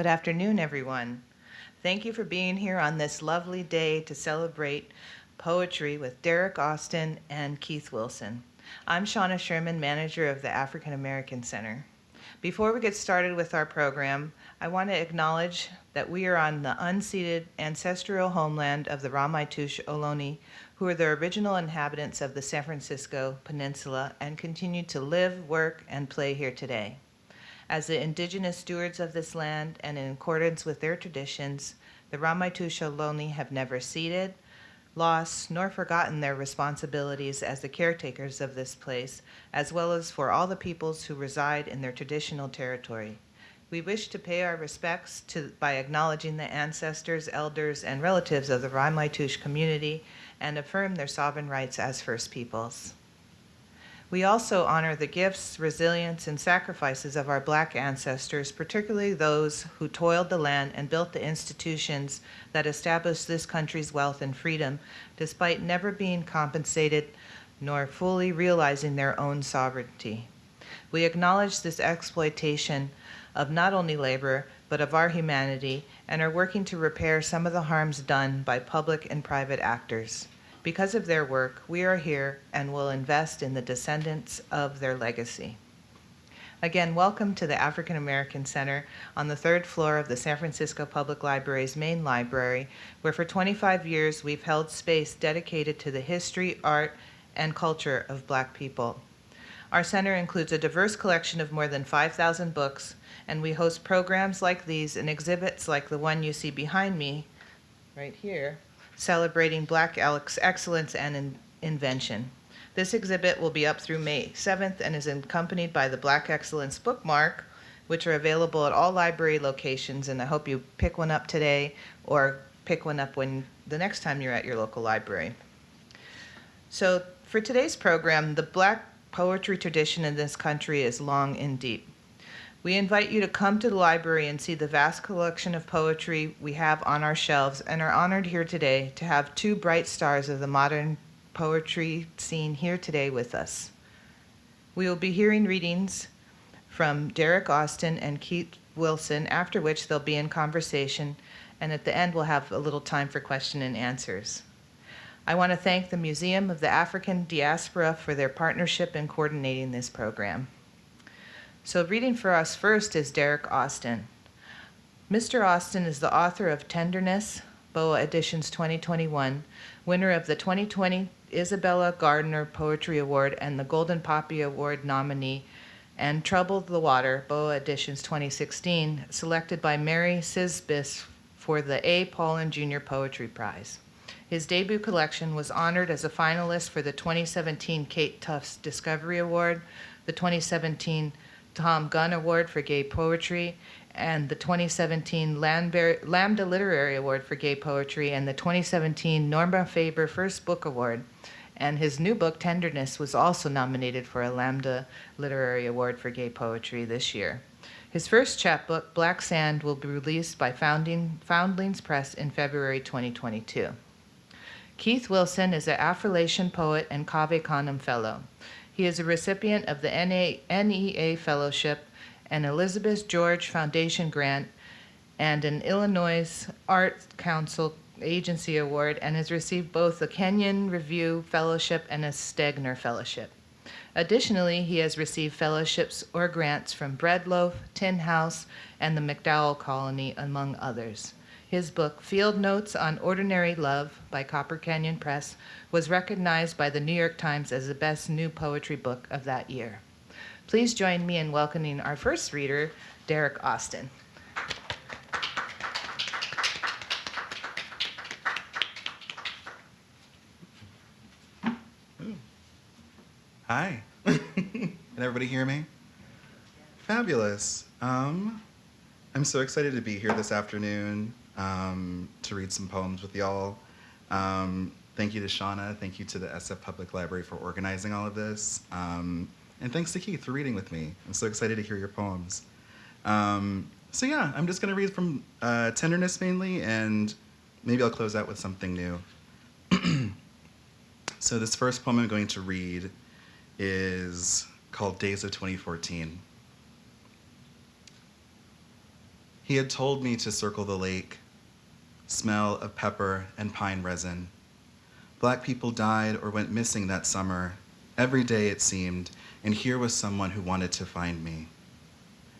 Good afternoon, everyone. Thank you for being here on this lovely day to celebrate poetry with Derrick Austin and Keith Wilson. I'm Shauna Sherman, manager of the African American Center. Before we get started with our program, I want to acknowledge that we are on the unceded ancestral homeland of the Ramaytush Ohlone, who are the original inhabitants of the San Francisco Peninsula and continue to live, work, and play here today. As the indigenous stewards of this land and in accordance with their traditions, the Ramaytush Ohlone have never ceded, lost, nor forgotten their responsibilities as the caretakers of this place, as well as for all the peoples who reside in their traditional territory. We wish to pay our respects to, by acknowledging the ancestors, elders, and relatives of the Ramaytush community and affirm their sovereign rights as First Peoples. We also honor the gifts, resilience, and sacrifices of our Black ancestors, particularly those who toiled the land and built the institutions that established this country's wealth and freedom, despite never being compensated nor fully realizing their own sovereignty. We acknowledge this exploitation of not only labor, but of our humanity, and are working to repair some of the harms done by public and private actors. Because of their work, we are here and will invest in the descendants of their legacy. Again, welcome to the African American Center on the third floor of the San Francisco Public Library's main library, where for 25 years we've held space dedicated to the history, art, and culture of Black people. Our center includes a diverse collection of more than 5,000 books, and we host programs like these and exhibits like the one you see behind me, right here, celebrating Black excellence and in invention. This exhibit will be up through May 7th and is accompanied by the Black Excellence bookmark, which are available at all library locations, and I hope you pick one up today or pick one up when the next time you're at your local library. So for today's program, the Black poetry tradition in this country is long and deep. We invite you to come to the library and see the vast collection of poetry we have on our shelves and are honored here today to have two bright stars of the modern poetry scene here today with us. We will be hearing readings from Derrick Austin and Keith Wilson, after which they'll be in conversation, and at the end we'll have a little time for question and answers. I want to thank the Museum of the African Diaspora for their partnership in coordinating this program. So reading for us first is Derrick Austin. Mr. Austin is the author of Tenderness, BOA Editions 2021, winner of the 2020 Isabella Gardner Poetry Award and the Golden Poppy Award nominee, and Troubled the Water, BOA Editions 2016, selected by Mary Szybist for the A. Poulin Jr. Poetry Prize. His debut collection was honored as a finalist for the 2017 Kate Tufts Discovery Award, the 2017 Thom Gunn Award for Gay Poetry, and the 2017 Lambda Literary Award for Gay Poetry, and the 2017 Norma Farber First Book Award. And his new book, Tenderness, was also nominated for a Lambda Literary Award for Gay Poetry this year. His first chapbook, Black Sand, will be released by Founding, Foundlings Press in February 2022. Keith Wilson is an Affrilachian poet and Cave Canem Fellow. He is a recipient of the NEA Fellowship, an Elizabeth George Foundation grant, and an Illinois Art Council Agency Award, and has received both the Kenyon Review Fellowship and a Stegner Fellowship. Additionally, he has received fellowships or grants from Breadloaf, Tin House, and the MacDowell Colony, among others. His book, Field Notes on Ordinary Love by Copper Canyon Press, was recognized by the New York Times as the best new poetry book of that year. Please join me in welcoming our first reader, Derrick Austin. Hi. Can everybody hear me? Fabulous. Um, I'm so excited to be here this afternoon um, to read some poems with y'all. Um, thank you to Shauna. Thank you to the SF Public Library for organizing all of this. Um, and thanks to Keith for reading with me. I'm so excited to hear your poems. Um, so yeah, I'm just gonna read from uh, Tenderness mainly, and maybe I'll close out with something new. so this first poem I'm going to read is called Days of 2014. He had told me to circle the lake, smell of pepper and pine resin. Black people died or went missing that summer, every day it seemed, and here was someone who wanted to find me.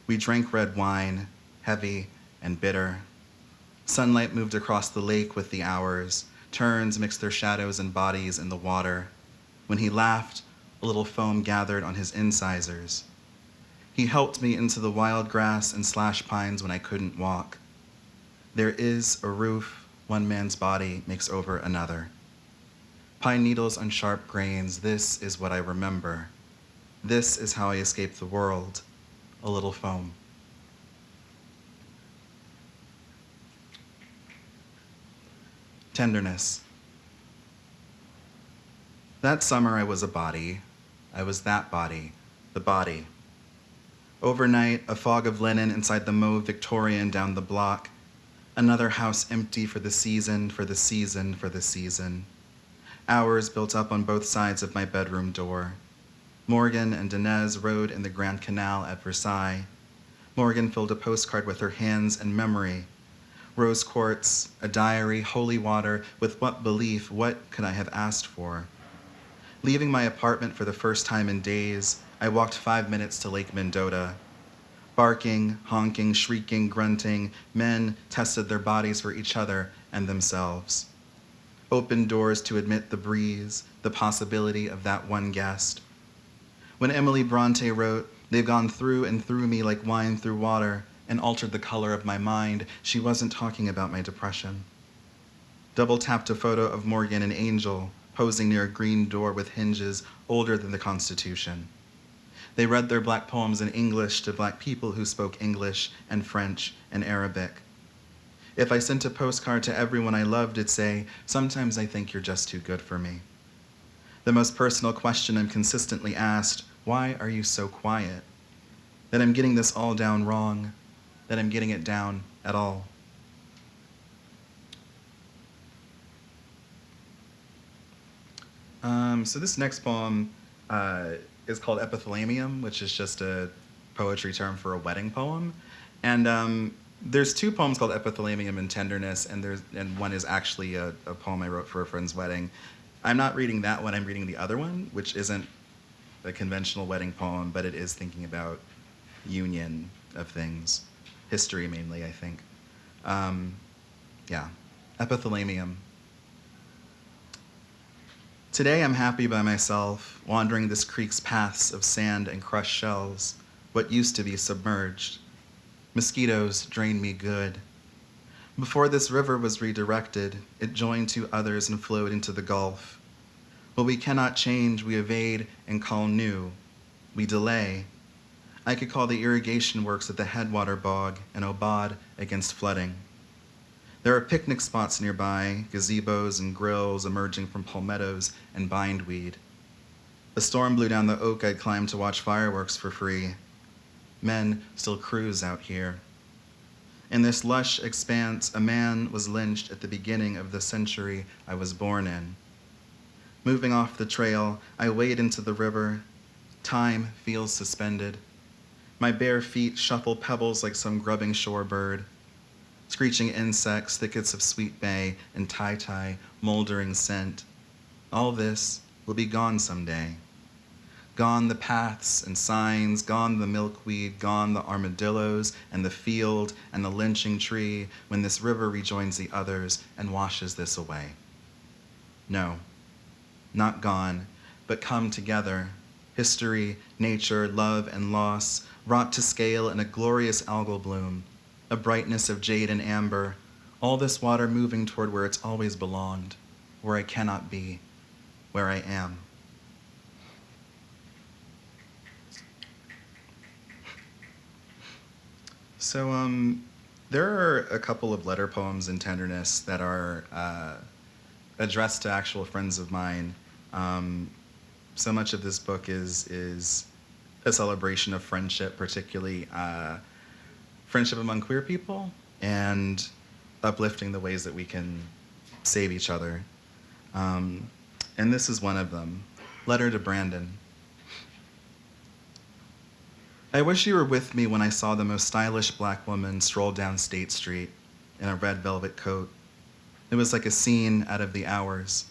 We drank red wine, heavy and bitter. Sunlight moved across the lake with the hours. Turns mixed their shadows and bodies in the water. When he laughed, a little foam gathered on his incisors. He helped me into the wild grass and slash pines when I couldn't walk. There is a roof one man's body makes over another. Pine needles on sharp grains, this is what I remember. This is how I escaped the world, a little foam. Tenderness. That summer I was a body. I was that body, the body. Overnight, a fog of linen inside the mauve Victorian down the block. Another house empty for the season, for the season, for the season. Hours built up on both sides of my bedroom door. Morgan and Dinez rode in the Grand Canal at Versailles. Morgan filled a postcard with her hands and memory. Rose quartz, a diary, holy water, with what belief, what could I have asked for? Leaving my apartment for the first time in days, I walked five minutes to Lake Mendota. Barking, honking, shrieking, grunting, men tested their bodies for each other and themselves. Open doors to admit the breeze, the possibility of that one guest. When Emily Bronte wrote, They've gone through and through me like wine through water and altered the color of my mind, she wasn't talking about my depression. Double tapped a photo of Morgan and Angel posing near a green door with hinges older than the Constitution. They read their black poems in English to black people who spoke English and French and Arabic. If I sent a postcard to everyone I loved, it'd say, Sometimes I think you're just too good for me. The most personal question I'm consistently asked why are you so quiet? That I'm getting this all down wrong, that I'm getting it down at all. Um, so this next poem uh, is called Epithalamium, which is just a poetry term for a wedding poem. And um, there's two poems called Epithalamium and Tenderness, and there's and one is actually a, a poem I wrote for a friend's wedding. I'm not reading that one. I'm reading the other one, which isn't a conventional wedding poem, but it is thinking about union of things, history mainly, I think. Um, yeah, epithalamium. Today I'm happy by myself, wandering this creek's paths of sand and crushed shells, what used to be submerged. Mosquitoes drain me good. Before this river was redirected, it joined two others and flowed into the Gulf. What we cannot change, we evade and call new. We delay. I could call the irrigation works at the Headwater Bog an aubade against flooding. There are picnic spots nearby, gazebos and grills emerging from palmettos and bindweed. A storm blew down the oak I'd climbed to watch fireworks for free. Men still cruise out here. In this lush expanse, a man was lynched at the beginning of the century I was born in. Moving off the trail, I wade into the river. Time feels suspended. My bare feet shuffle pebbles like some grubbing shorebird. Screeching insects, thickets of sweet bay and tie-tie, moldering scent. All this will be gone someday. Gone the paths and signs, gone the milkweed, gone the armadillos and the field and the lynching tree when this river rejoins the others and washes this away. No, not gone, but come together. History, nature, love, and loss, wrought to scale in a glorious algal bloom, a brightness of jade and amber, all this water moving toward where it's always belonged, where I cannot be, where I am. So, um, there are a couple of letter poems in tenderness that are uh, addressed to actual friends of mine. Um, so much of this book is is a celebration of friendship, particularly uh, friendship among queer people, and uplifting the ways that we can save each other. Um, and this is one of them. Letter to Brandon. I wish you were with me when I saw the most stylish black woman stroll down State Street in a red velvet coat. It was like a scene out of the hours.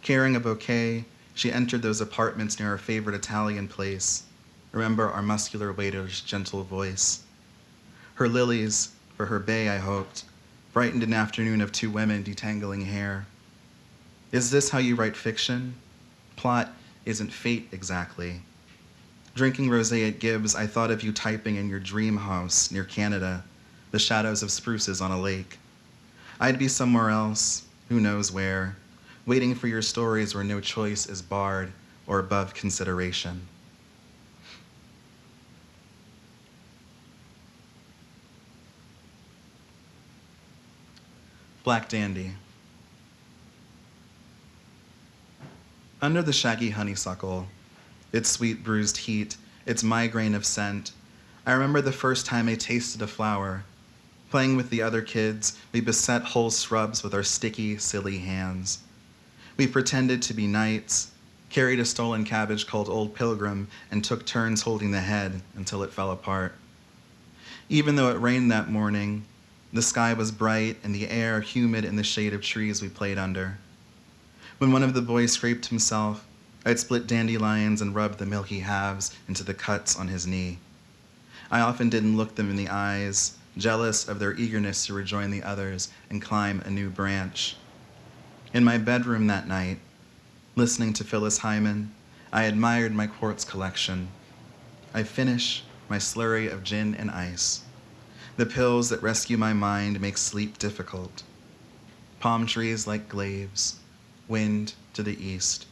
Carrying a bouquet, she entered those apartments near our favorite Italian place. Remember our muscular waiter's gentle voice. Her lilies, for her bay, I hoped, brightened an afternoon of two women detangling hair. Is this how you write fiction? Plot isn't fate exactly. Drinking rosé at Gibbs, I thought of you typing in your dream house near Canada, the shadows of spruces on a lake. I'd be somewhere else, who knows where, waiting for your stories where no choice is barred or above consideration. Black Dandy. Under the shaggy honeysuckle, its sweet bruised heat, its migraine of scent, I remember the first time I tasted a flower. Playing with the other kids, we beset whole shrubs with our sticky, silly hands. We pretended to be knights, carried a stolen cabbage called Old Pilgrim, and took turns holding the head until it fell apart. Even though it rained that morning, the sky was bright and the air humid in the shade of trees we played under. When one of the boys scraped himself, I'd split dandelions and rubbed the milky halves into the cuts on his knee. I often didn't look them in the eyes, jealous of their eagerness to rejoin the others and climb a new branch. In my bedroom that night, listening to Phyllis Hyman, I admired my quartz collection. I finish my slurry of gin and ice. The pills that rescue my mind make sleep difficult. Palm trees like glaives, wind to the east.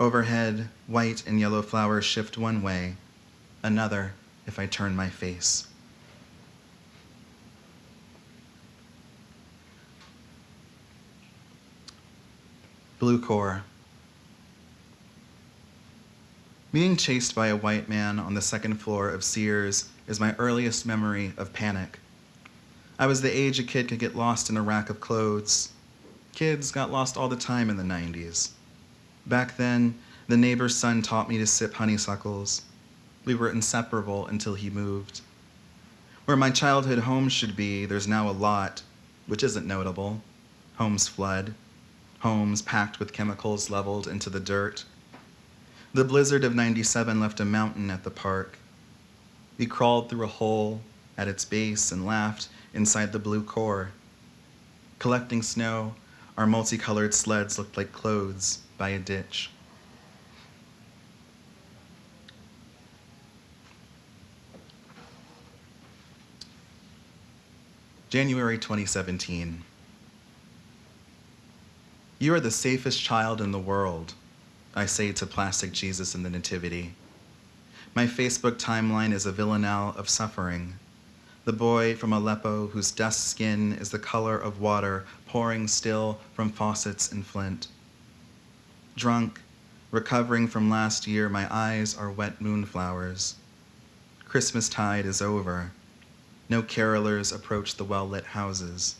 Overhead, white and yellow flowers shift one way, another if I turn my face. Blue core. Being chased by a white man on the second floor of Sears is my earliest memory of panic. I was the age a kid could get lost in a rack of clothes. Kids got lost all the time in the 90s. Back then, the neighbor's son taught me to sip honeysuckles. We were inseparable until he moved. Where my childhood home should be, there's now a lot, which isn't notable. Homes flood, homes packed with chemicals leveled into the dirt. The blizzard of 97 left a mountain at the park. We crawled through a hole at its base and laughed inside the blue core. Collecting snow, our multicolored sleds looked like clothes by a ditch. January 2017. You are the safest child in the world, I say to plastic Jesus in the Nativity. My Facebook timeline is a villanelle of suffering. The boy from Aleppo whose dust skin is the color of water pouring still from faucets in Flint. Drunk, recovering from last year, my eyes are wet moonflowers. Christmas tide is over. No carolers approach the well lit houses.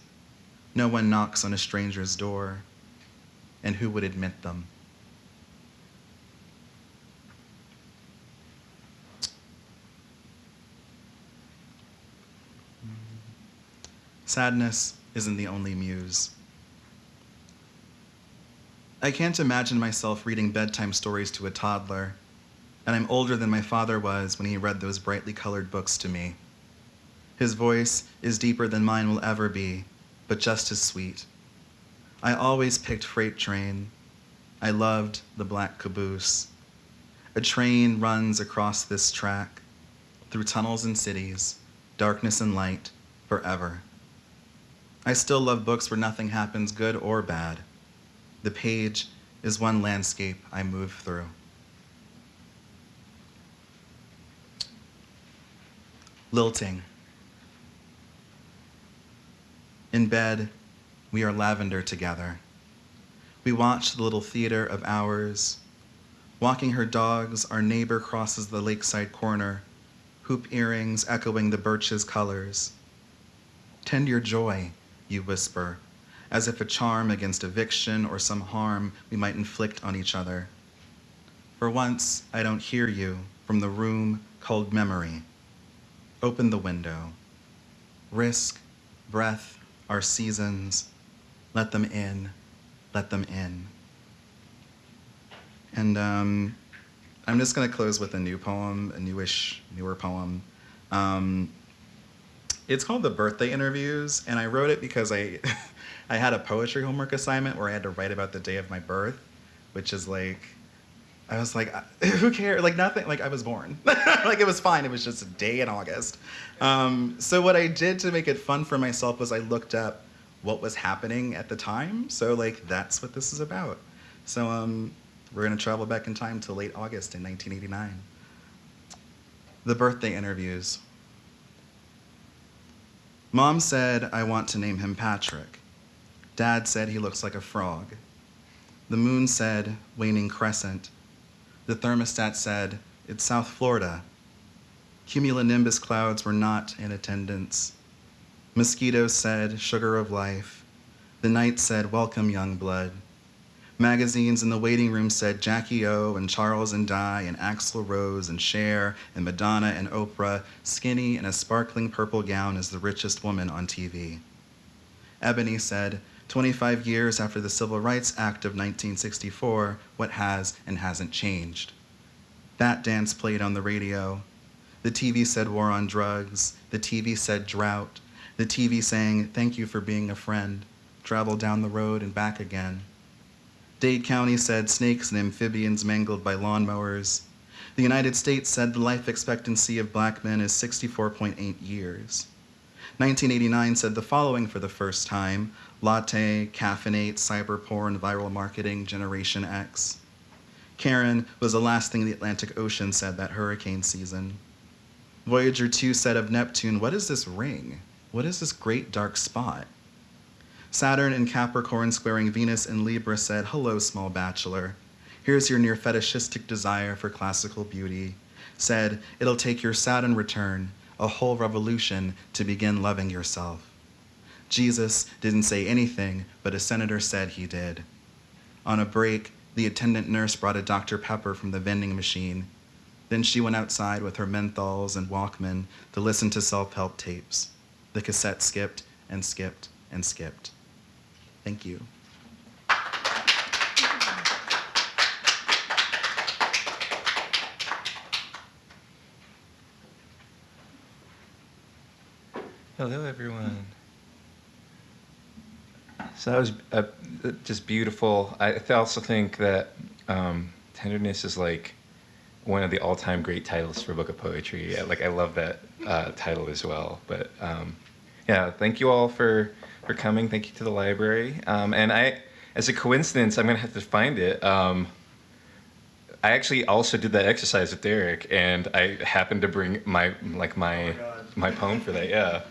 No one knocks on a stranger's door. And who would admit them? Sadness isn't the only muse. I can't imagine myself reading bedtime stories to a toddler, and I'm older than my father was when he read those brightly colored books to me. His voice is deeper than mine will ever be, but just as sweet. I always picked Freight Train. I loved the black caboose. A train runs across this track, through tunnels and cities, darkness and light, forever. I still love books where nothing happens, good or bad. The page is one landscape I move through. Lilting. In bed, we are lavender together. We watch the little theater of ours. Walking her dogs, our neighbor crosses the lakeside corner, hoop earrings echoing the birch's colors. Tend your joy, you whisper, as if a charm against eviction or some harm we might inflict on each other. For once, I don't hear you from the room called memory. Open the window. Risk, breath, our seasons. Let them in, let them in. And um, I'm just going to close with a new poem, a newish, newer poem. Um, it's called The Birthday Interviews, and I wrote it because I, I had a poetry homework assignment where I had to write about the day of my birth, which is like, I was like, who cares? Like nothing. Like I was born. like it was fine. It was just a day in August. Um, so what I did to make it fun for myself was I looked up what was happening at the time. So like that's what this is about. So um, we're gonna travel back in time to late August in 1989. The birthday interviews. Mom said I want to name him Patrick. Dad said he looks like a frog. The moon said waning crescent. The thermostat said it's South Florida. Cumulonimbus clouds were not in attendance. Mosquitoes said sugar of life. The night said welcome young blood. Magazines in the waiting room said Jackie O and Charles and Di and Axl Rose and Cher and Madonna and Oprah, skinny in a sparkling purple gown as the richest woman on TV. Ebony said, 25 years after the Civil Rights Act of 1964, what has and hasn't changed? That dance played on the radio. The TV said war on drugs. The TV said drought. The TV saying, thank you for being a friend. Travel down the road and back again. Dade County said snakes and amphibians mangled by lawnmowers. The United States said the life expectancy of black men is 64.8 years. 1989 said the following for the first time latte, caffeinate, cyber porn, viral marketing, Generation X. Karen was the last thing the Atlantic Ocean said that hurricane season. Voyager 2 said of Neptune, What is this ring? What is this great dark spot? Saturn in Capricorn squaring Venus in Libra said, Hello, small bachelor. Here's your near fetishistic desire for classical beauty. Said, It'll take your Saturn return, a whole revolution, to begin loving yourself. Jesus didn't say anything, but a senator said he did. On a break, the attendant nurse brought a Dr. Pepper from the vending machine. Then she went outside with her menthols and Walkman to listen to self help tapes. The cassette skipped and skipped and skipped. Thank you. Hello, everyone. So that was uh, just beautiful. I also think that um, tenderness is like one of the all-time great titles for a book of poetry. Like I love that uh, title as well. But um, yeah, thank you all for for coming. Thank you to the library. Um, and I, as a coincidence, I'm gonna have to find it. Um, I actually also did that exercise with Derrick, and I happened to bring my like my oh my, my poem for that. Yeah.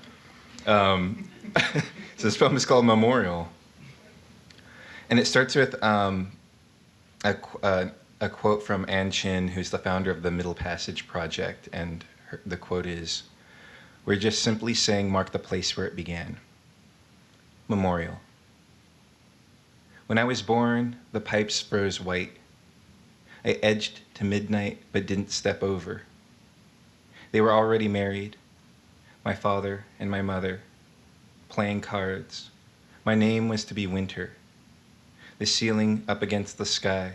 Um, so this poem is called Memorial. And it starts with um, a, uh, a, quote from Ann Chinn, who's the founder of the Middle Passage Project. And her, the quote is We're just simply saying, mark the place where it began. Memorial. When I was born, the pipes froze white. I edged to midnight but didn't step over. They were already married, my father and my mother, playing cards. My name was to be Winter. The ceiling up against the sky.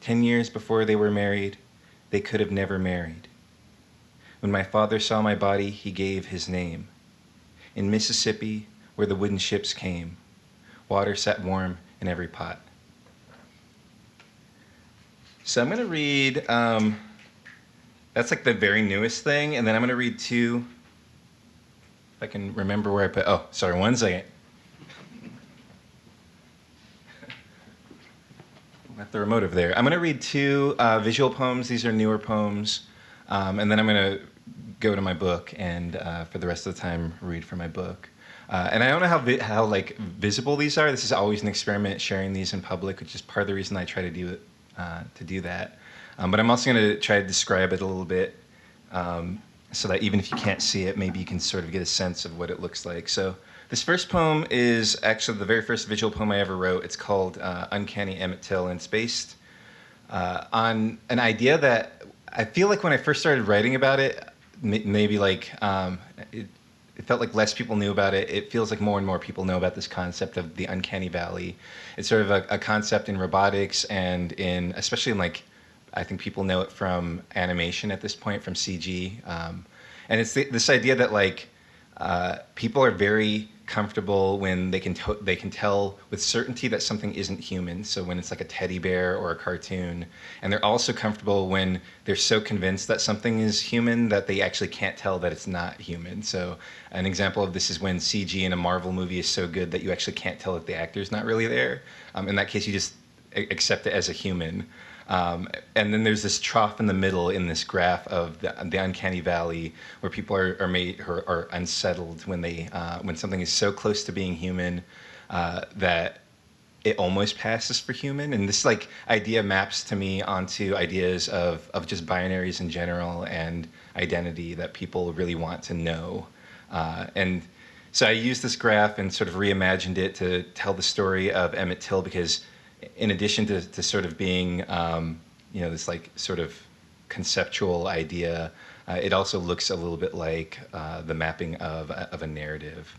Ten years before they were married, they could have never married. When my father saw my body, he gave his name. In Mississippi, where the wooden ships came, water sat warm in every pot. So I'm going to read, um, that's like the very newest thing, and then I'm going to read two if I can remember where I put, oh, sorry, one second. Left the remote over there. I'm going to read two uh, visual poems. These are newer poems. Um, and then I'm going to go to my book and uh, for the rest of the time read from my book. Uh, and I don't know how how like visible these are. This is always an experiment sharing these in public, which is part of the reason I try to do it uh, to do that. Um, but I'm also going to try to describe it a little bit um, so that even if you can't see it, maybe you can sort of get a sense of what it looks like. So this first poem is actually the very first visual poem I ever wrote. It's called uh, Uncanny Emmett Till, and it's based uh, on an idea that I feel like when I first started writing about it, maybe like um, it, it felt like less people knew about it. It feels like more and more people know about this concept of the uncanny valley. It's sort of a, a concept in robotics and in especially in like I think people know it from animation at this point from CG, um, and it's this idea that like uh, people are very comfortable when they can they can tell with certainty that something isn't human. So when it's like a teddy bear or a cartoon, and they're also comfortable when they're so convinced that something is human that they actually can't tell that it's not human. So an example of this is when CG in a Marvel movie is so good that you actually can't tell that the actor's not really there. Um, in that case, you just accept it as a human. Um, and then there's this trough in the middle in this graph of the, the uncanny valley where people are, are made are, are unsettled when they uh, when something is so close to being human uh, that it almost passes for human. And this like idea maps to me onto ideas of of just binaries in general and identity that people really want to know. Uh, and so I used this graph and sort of reimagined it to tell the story of Emmett Till because in addition to, to sort of being, um, you know, this like sort of conceptual idea, uh, it also looks a little bit like uh, the mapping of, of a narrative.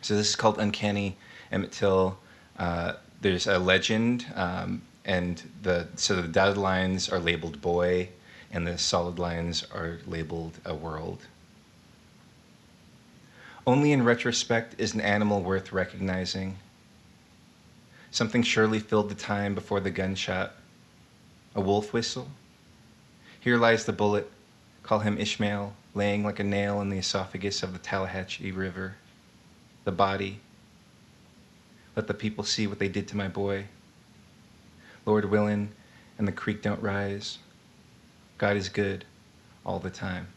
So this is called Uncanny Emmett Till. Uh, there's a legend, um, and the so the dotted lines are labeled boy, and the solid lines are labeled a world. Only in retrospect is an animal worth recognizing. Something surely filled the time before the gunshot. A wolf whistle? Here lies the bullet. Call him Ishmael, laying like a nail in the esophagus of the Tallahatchie River. The body. Let the people see what they did to my boy. Lord willin', and the creek don't rise. God is good all the time.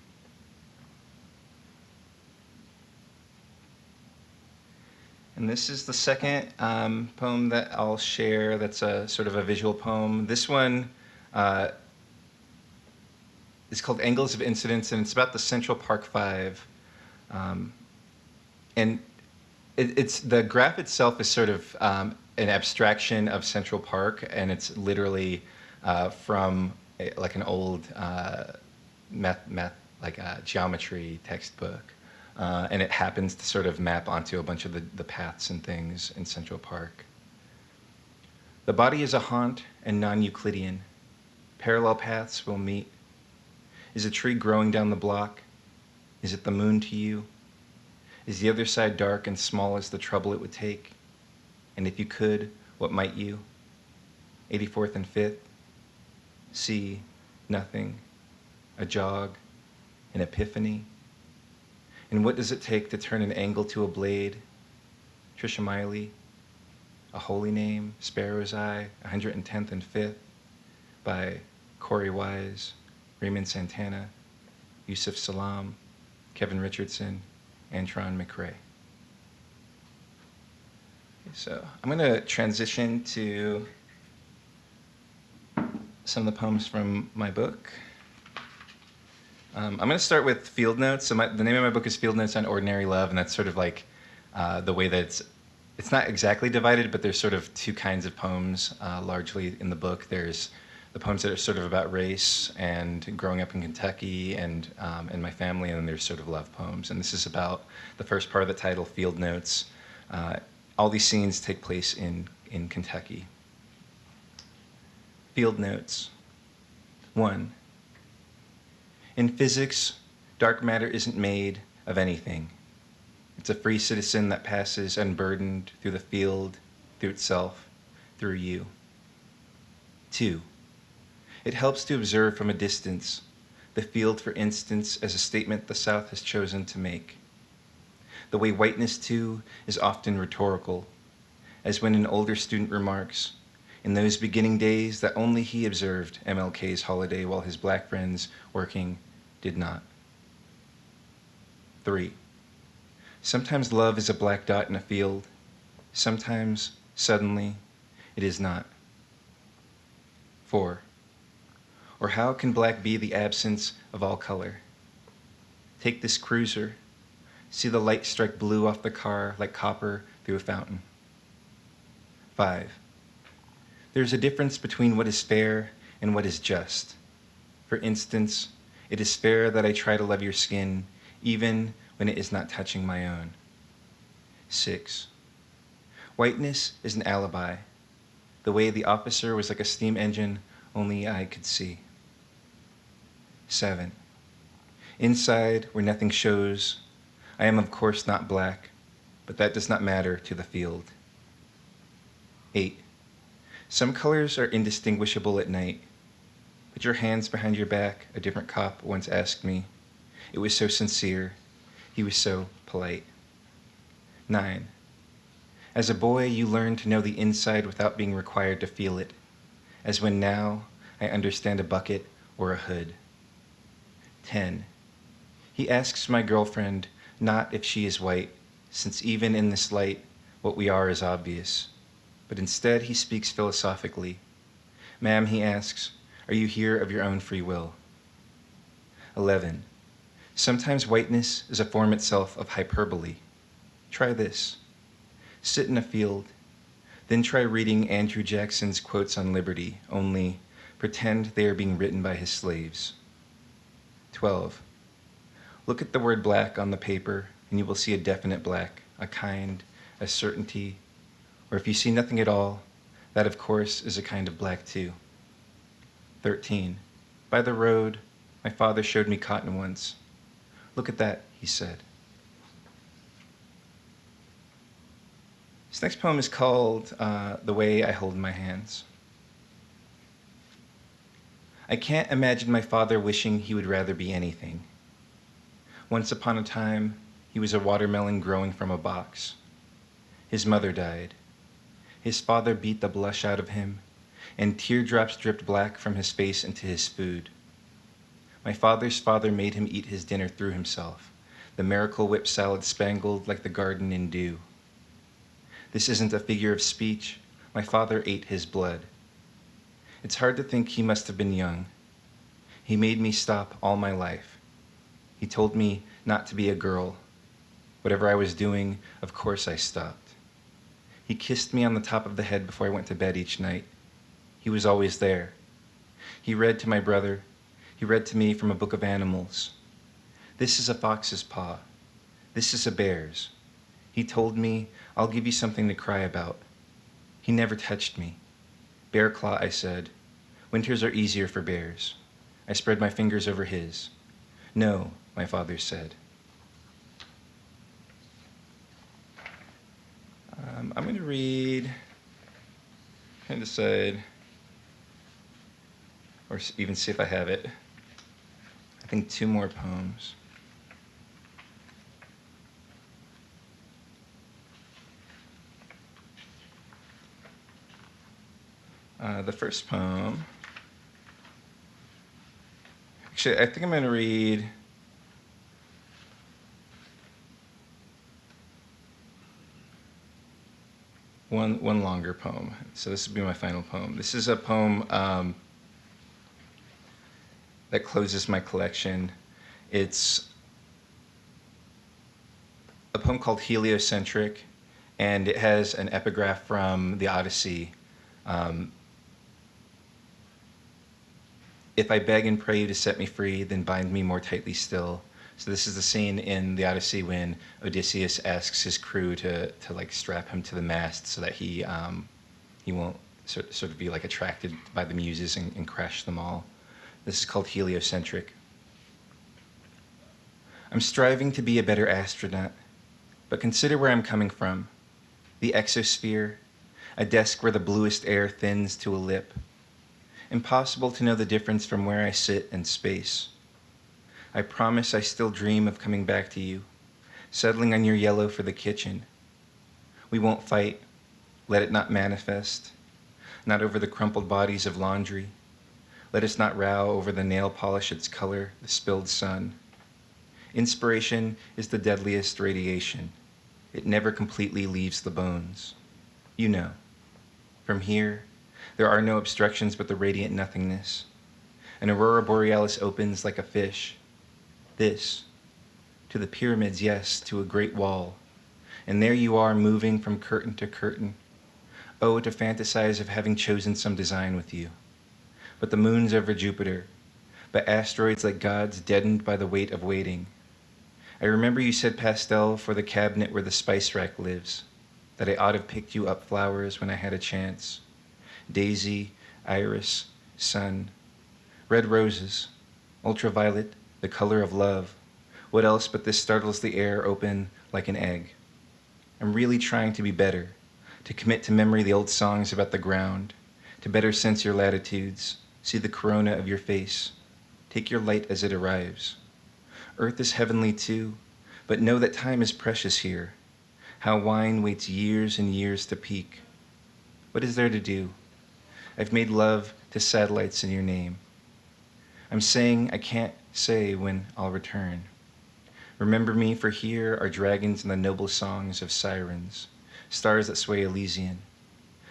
And this is the second um, poem that I'll share that's a sort of a visual poem. This one uh, is called Angles of Incidence, and it's about the Central Park Five. Um, and it, it's the graph itself is sort of um, an abstraction of Central Park, and it's literally uh, from a, like an old uh, math, math, like a geometry textbook. Uh, and it happens to sort of map onto a bunch of the, the paths and things in Central Park. The body is a haunt and non Euclidean. Parallel paths will meet. Is a tree growing down the block? Is it the moon to you? Is the other side dark and small as the trouble it would take? And if you could, what might you? 84th and 5th? See, nothing. A jog, an epiphany. And what does it take to turn an angle to a blade? Trisha Meili, A Holy Name, Sparrow's Eye, 110th and 5th, by Korey Wise, Raymond Santana, Yusef Salaam, Kevin Richardson, Antron McCray. So I'm going to transition to some of the poems from my book. Um, I'm going to start with field notes. So my, the name of my book is Field Notes on Ordinary Love, and that's sort of like uh, the way that it's it's not exactly divided, but there's sort of two kinds of poems uh, largely in the book. There's the poems that are sort of about race and growing up in Kentucky and um, and my family, and then there's sort of love poems. And this is about the first part of the title, Field Notes. Uh, all these scenes take place in in Kentucky. Field Notes. One. In physics, dark matter isn't made of anything. It's a free citizen that passes unburdened through the field, through itself, through you. Two, it helps to observe from a distance the field, for instance, as a statement the South has chosen to make. The way whiteness, too, is often rhetorical, as when an older student remarks, in those beginning days that only he observed MLK's holiday while his black friends working did not. Three, sometimes love is a black dot in a field, sometimes, suddenly, it is not. Four, or how can black be the absence of all color? Take this cruiser, see the light strike blue off the car like copper through a fountain. Five, there's a difference between what is fair and what is just. For instance, it is fair that I try to love your skin even when it is not touching my own. 6. Whiteness is an alibi, the way the officer was like a steam engine only I could see. 7. Inside, where nothing shows, I am of course not black, but that does not matter to the field. 8. Some colors are indistinguishable at night. Put your hands behind your back, a different cop once asked me. It was so sincere. He was so polite. 9. As a boy, you learn to know the inside without being required to feel it, as when now I understand a bucket or a hood. 10. He asks my girlfriend not if she is white, since even in this light, what we are is obvious. But instead, he speaks philosophically. Ma'am, he asks, are you here of your own free will? 11. Sometimes whiteness is a form itself of hyperbole. Try this. Sit in a field, then try reading Andrew Jackson's quotes on liberty, only pretend they are being written by his slaves. 12. Look at the word black on the paper, and you will see a definite black, a kind, a certainty, or if you see nothing at all, that of course is a kind of black too. 13. By the road, my father showed me cotton once. Look at that, he said. This next poem is called uh, The Way I Hold My Hands. I can't imagine my father wishing he would rather be anything. Once upon a time, he was a watermelon growing from a box. His mother died. His father beat the blush out of him, and teardrops dripped black from his face into his food. My father's father made him eat his dinner through himself, the miracle whip salad spangled like the garden in dew. This isn't a figure of speech. My father ate his blood. It's hard to think he must have been young. He made me stop all my life. He told me not to be a girl. Whatever I was doing, of course I stopped. He kissed me on the top of the head before I went to bed each night. He was always there. He read to my brother. He read to me from a book of animals. This is a fox's paw. This is a bear's. He told me, I'll give you something to cry about. He never touched me. Bear claw, I said. Winters are easier for bears. I spread my fingers over his. No, my father said. Um, I'm going to read, to decide, or even see if I have it. I think two more poems. Uh, the first poem. Actually, I think I'm going to read. One, one longer poem. So this will be my final poem. This is a poem um, that closes my collection. It's a poem called Heliocentric, and it has an epigraph from the Odyssey. Um, if I beg and pray you to set me free, then bind me more tightly still. So this is the scene in the Odyssey when Odysseus asks his crew to, to like strap him to the mast so that he um, he won't sort, of be like attracted by the muses and, and crash them all. This is called heliocentric. I'm striving to be a better astronaut, but consider where I'm coming from. The exosphere, a desk where the bluest air thins to a lip. Impossible to know the difference from where I sit in space. I promise I still dream of coming back to you, settling on your yellow for the kitchen. We won't fight, let it not manifest, not over the crumpled bodies of laundry. Let us not row over the nail polish its color, the spilled sun. Inspiration is the deadliest radiation. It never completely leaves the bones. You know. From here, there are no obstructions but the radiant nothingness. An aurora borealis opens like a fish, this. To the pyramids, yes, to a great wall. And there you are moving from curtain to curtain. Oh, to fantasize of having chosen some design with you. But the moon's over Jupiter. but asteroids like gods deadened by the weight of waiting. I remember you said pastel for the cabinet where the spice rack lives, that I ought to have picked you up flowers when I had a chance. Daisy, iris, sun, red roses, ultraviolet, the color of love. What else but this startles the air open like an egg? I'm really trying to be better, to commit to memory the old songs about the ground, to better sense your latitudes, see the corona of your face, take your light as it arrives. Earth is heavenly too, but know that time is precious here. How wine waits years and years to peak. What is there to do? I've made love to satellites in your name. I'm saying I can't say when I'll return. Remember me, for here are dragons and the noble songs of sirens, stars that sway Elysian,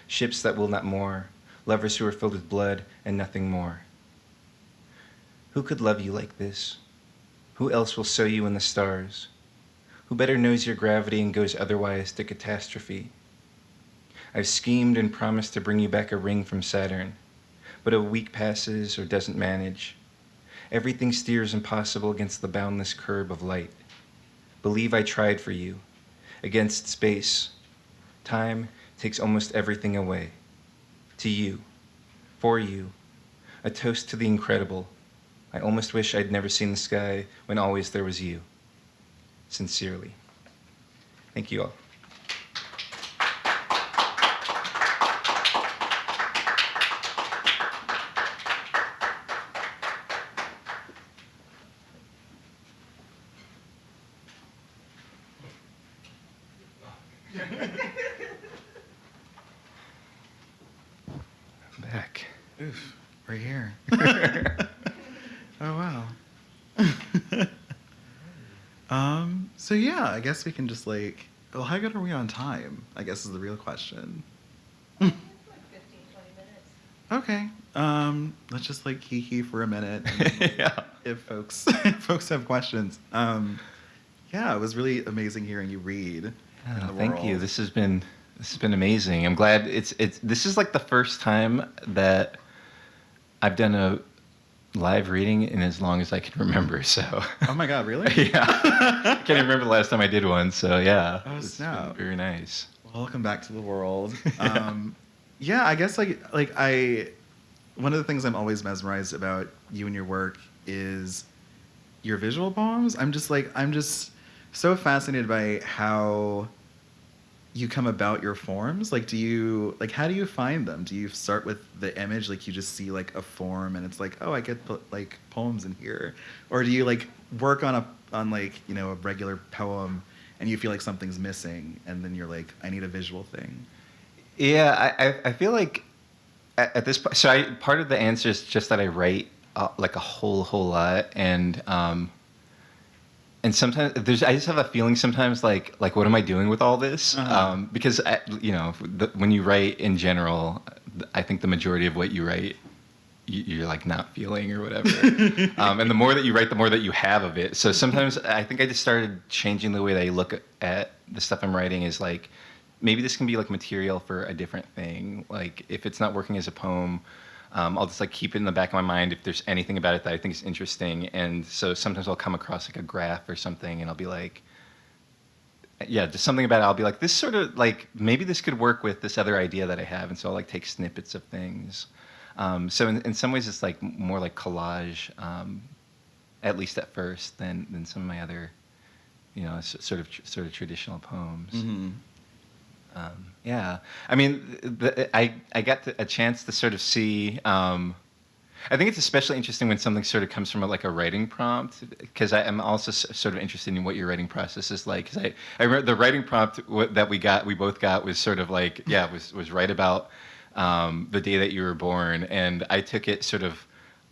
ships that will not moor, lovers who are filled with blood and nothing more. Who could love you like this? Who else will sow you in the stars? Who better knows your gravity and goes otherwise to catastrophe? I've schemed and promised to bring you back a ring from Saturn, but a week passes or doesn't manage. Everything steers impossible against the boundless curb of light. Believe I tried for you. Against space, time takes almost everything away. To you, for you, a toast to the incredible. I almost wish I'd never seen the sky when always there was you. Sincerely. Thank you all. I'm back. Oof, right here. oh wow. um. So yeah, I guess we can just like. Well, how good are we on time? I guess is the real question. Okay. Um. Let's just like kiki for a minute. and yeah. if folks if folks have questions. Um. Yeah, it was really amazing hearing you read. Oh, the thank you. This has been this has been amazing. I'm glad it's it's this is like the first time that I've done a live reading in as long as I can remember. So Oh my god, really? yeah, I can't even remember the last time I did one. So yeah, Oh, it's been snap. very nice. Welcome back to the world. Yeah. Um, yeah, I guess like like I, one of the things I'm always mesmerized about you and your work is your visual poems. I'm just like I'm just so fascinated by how you come about your forms. Like, do you like how do you find them? Do you start with the image, like you just see like a form and it's like, oh, I get like poems in here, or do you like work on a on like you know a regular poem and you feel like something's missing and then you're like, I need a visual thing. Yeah, I, I, I feel like at, at this point, so I, part of the answer is just that I write uh, like a whole, whole lot. And, um, and sometimes there's, I just have a feeling sometimes like, like, what am I doing with all this? Uh-huh. Um, because, I, you know, the, when you write in general, I think the majority of what you write, you, you're like not feeling or whatever. um, and the more that you write, the more that you have of it. So sometimes I think I just started changing the way that I look at the stuff I'm writing is like, maybe this can be like material for a different thing. Like if it's not working as a poem, um, I'll just like keep it in the back of my mind if there's anything about it that I think is interesting. And so sometimes I'll come across like a graph or something, and I'll be like, yeah, just something about it. I'll be like, this sort of like maybe this could work with this other idea that I have, and so I'll like take snippets of things. Um, so in, in some ways, it's like more like collage, um, at least at first, than than some of my other, you know, sort of sort of traditional poems. Mm-hmm. Um, yeah, I mean, the, I I got a chance to sort of see. Um, I think it's especially interesting when something sort of comes from a, like a writing prompt, because I'm also s- sort of interested in what your writing process is like. Because I, I remember the writing prompt w- that we got, we both got, was sort of like, yeah, was was right about um, the day that you were born, and I took it sort of.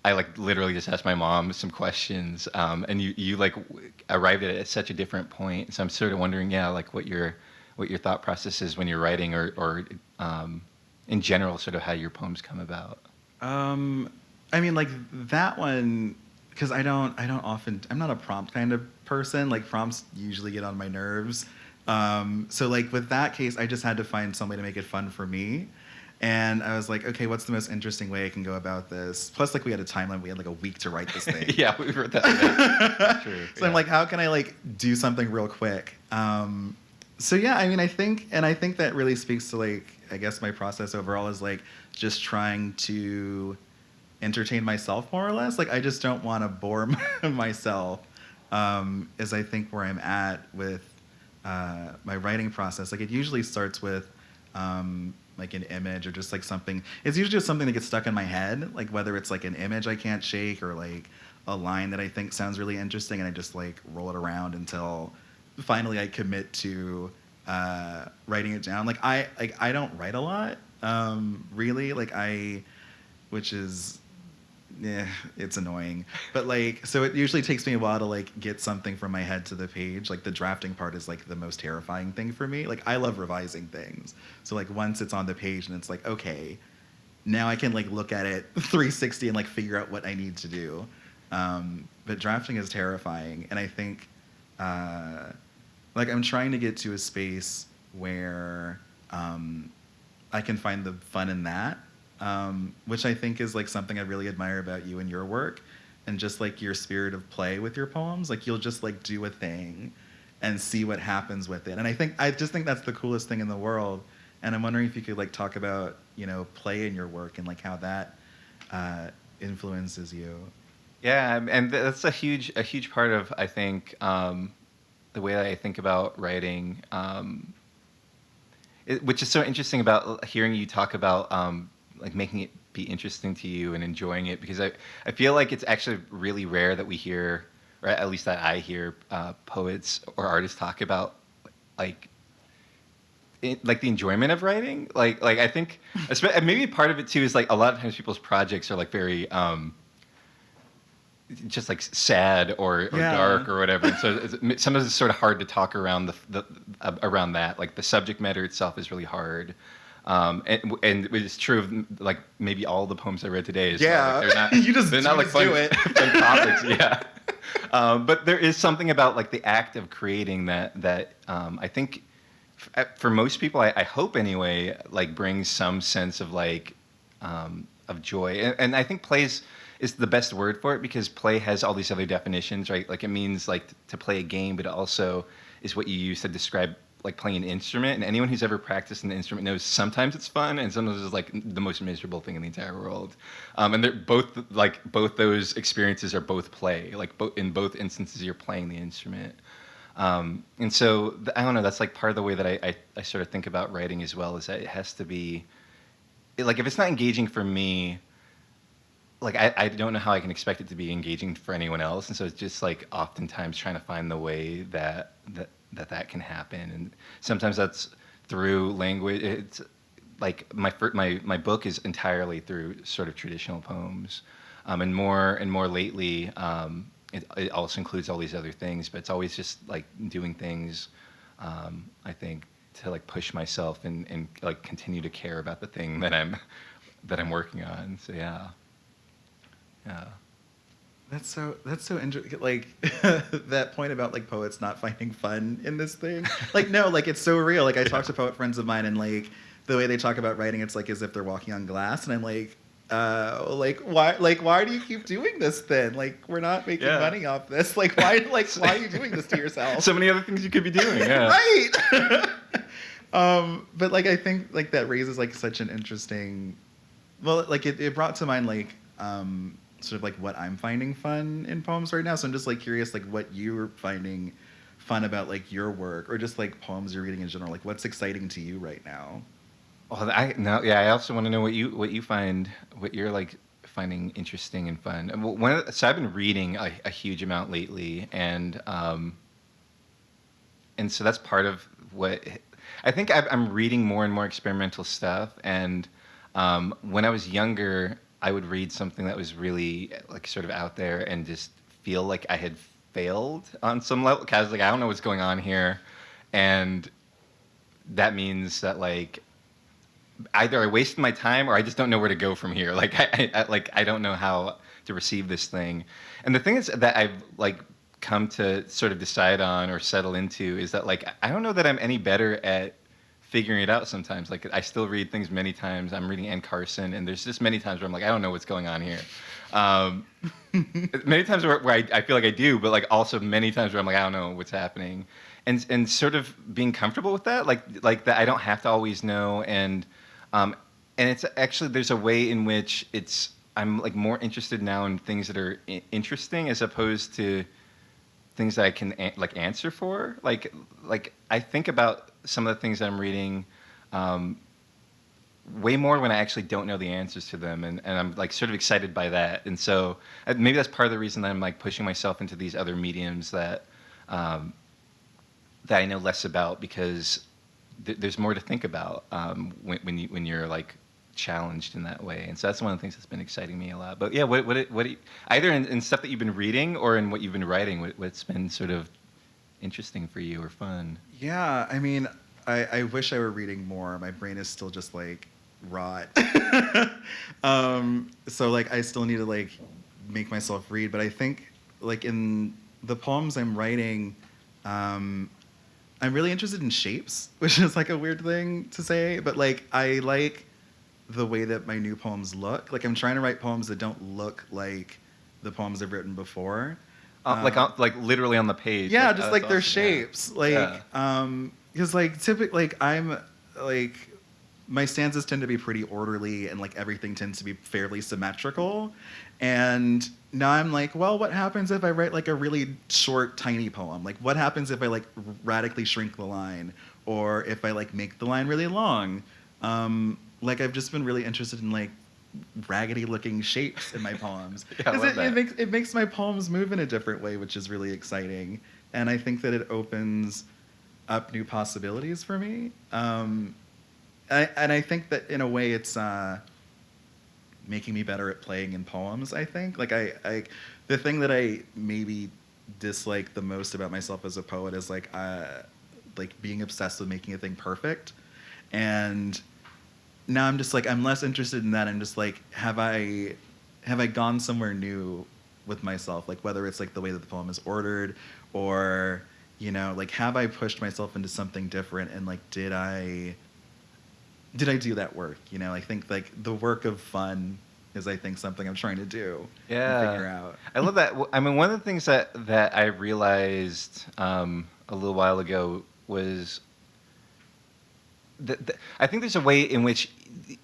I like literally just asked my mom some questions, um, and you you like w- arrived at it at such a different point. So I'm sort of wondering, yeah, like what your what your thought process is when you're writing, or or um, in general, sort of how your poems come about. Um, I mean, like that one, because I don't, I don't often, I'm not a prompt kind of person. Like prompts usually get on my nerves. Um, so like with that case, I just had to find some way to make it fun for me. And I was like, okay, what's the most interesting way I can go about this? Plus, like we had a timeline. We had like a week to write this thing. yeah, we wrote that. True. so I'm like, how can I like do something real quick? Um, so yeah, I mean, I think, and I think that really speaks to like, I guess my process overall is like just trying to entertain myself more or less. Like, I just don't want to bore myself. Um, is I think where I'm at with uh, my writing process. Like, it usually starts with um, like an image or just like something. It's usually just something that gets stuck in my head. Like whether it's like an image I can't shake or like a line that I think sounds really interesting, and I just like roll it around until finally I commit to uh, writing it down. Like I like I don't write a lot, um, really. Like I, which is, yeah, it's annoying. But like, so it usually takes me a while to like get something from my head to the page. Like the drafting part is like the most terrifying thing for me. Like I love revising things. So like once it's on the page and it's like okay, now I can like look at it 360 and like figure out what I need to do. Um, but drafting is terrifying, and I think, uh, like, I'm trying to get to a space where um, I can find the fun in that, um, which I think is like something I really admire about you and your work, and just like your spirit of play with your poems. Like you'll just like do a thing, and see what happens with it. And I think I just think that's the coolest thing in the world. And I'm wondering if you could like talk about you know play in your work and like how that uh, influences you. Yeah, and that's a huge a huge part of I think um, the way that I think about writing, um, it, which is so interesting about hearing you talk about um, like making it be interesting to you and enjoying it because I I feel like it's actually really rare that we hear, or at least that I hear uh, poets or artists talk about like it, like the enjoyment of writing. Like like i think maybe part of it too is like a lot of times people's projects are like very um just like sad or, or Yeah. dark or whatever and so sometimes it's sort of hard to talk around the, the uh, around that like the subject matter itself is really hard um, and, and it's true of like maybe all the poems I read today. Well. Yeah. Like, they're not. You just- they're you not like just fun, do it. fun topics. Yeah, um, but there is something about like the act of creating that that um, I think f- uh, for most people, I, I hope anyway, like brings some sense of like um, of joy, and, and I think plays is the best word for it because play has all these other definitions, right? Like it means like to play a game, but it also is what you use to describe like playing an instrument. And anyone who's ever practiced an instrument knows sometimes it's fun and sometimes it's like the most miserable thing in the entire world. Um, and they're both like both those experiences are both play. Like both in both instances, you're playing the instrument. Um, and so th- I don't know. That's like part of the way that I, I, I sort of think about writing as well. Is that it has to be it- like if it's not engaging for me, like I, I don't know how I can expect it to be engaging for anyone else. And so it's just like oftentimes trying to find the way that that that, that can happen. And sometimes that's through language. It's like my my my book is entirely through sort of traditional poems, um, and more and more lately. Um, it, it also includes all these other things, but it's always just like doing things. Um, I think to like push myself and, and like continue to care about the thing that I'm that I'm working on. So yeah, yeah. That's so that's so interesting. Like that point about like poets not finding fun in this thing. Like no, like it's so real. Like I talk to poet friends of mine, and like the way they talk about writing, it's like as if they're walking on glass, and I'm like. Uh, like why? Like why do you keep doing this then? Like we're not making Yeah. money off this. Like why? Like why are you doing this to yourself? So many other things you could be doing. Yeah. right. um, but like I think like that raises like such an interesting. Well, like it, it brought to mind like um, sort of like what I'm finding fun in poems right now. So I'm just like curious like what you're finding fun about like your work or just like poems you're reading in general. Like what's exciting to you right now? Well, I no, yeah. I also want to know what you what you find, what you're like finding interesting and fun. So I've been reading a, a huge amount lately, and um, and so that's part of what I think I've, I'm reading more and more experimental stuff. And um, when I was younger, I would read something that was really like sort of out there and just feel like I had failed on some level. Cause I was like, I don't know what's going on here, and that means that like either I wasted my time or I just don't know where to go from here. Like I, I like I don't know how to receive this thing. And the thing is that I've like come to sort of decide on or settle into is that like I don't know that I'm any better at figuring it out sometimes. Like I still read things many times. I'm reading Anne Carson, and there's just many times where I'm like, I don't know what's going on here. Um, many times where, where I, I feel like I do, but like also many times where I'm like, I don't know what's happening, and and sort of being comfortable with that, like like that I don't have to always know, and um, and it's actually there's a way in which it's I'm like more interested now in things that are interesting as opposed to things that I can like answer for. Like like I think about some of the things I'm reading um, way more when I actually don't know the answers to them, and, and I'm like sort of excited by that. And so uh, maybe that's part of the reason that I'm like pushing myself into these other mediums that um, that I know less about because th- there's more to think about um, when when you when you're like challenged in that way. And so that's one of the things that's been exciting me a lot. But yeah, what what what either in, in stuff that you've been reading or in what you've been writing, what, what's been sort of interesting for you or fun? Yeah, I mean, I, I wish I were reading more. My brain is still just like rot. um, so like I still need to like make myself read. But I think like in the poems I'm writing, um, I'm really interested in shapes, which is like a weird thing to say. But like I like the way that my new poems look. Like I'm trying to write poems that don't look like the poems I've written before. Uh, like Um, on, like literally on the page. yeah, Like, just like their awesome. Shapes. Like, Yeah. um, because like typically, like I'm like my stanzas tend to be pretty orderly and like everything tends to be fairly symmetrical. And now I'm like, well, what happens if I write like a really short, tiny poem? Like, what happens if I like radically shrink the line, or if I like make the line really long? Um, like I've just been really interested in like raggedy looking shapes in my poems Yeah, I 'Cause love it, it makes it makes my poems move in a different way which is really exciting. And i think that it opens up new possibilities for me. Um, I, and i think that in a way it's uh, making me better at playing in poems i think. Like I, I the thing that i maybe dislike the most about myself as a poet is like uh, like being obsessed with making a thing perfect. And now I'm just like I'm less interested in that. I'm just like, have I have I gone somewhere new with myself? Like whether it's like the way that the poem is ordered, or you know, like have I pushed myself into something different? And like, did I did I do that work? You know, I think like the work of fun is I think something I'm trying to do. Yeah. figure out. I love that. I mean, one of the things that that I realized um, a little while ago was that I think there's a way in which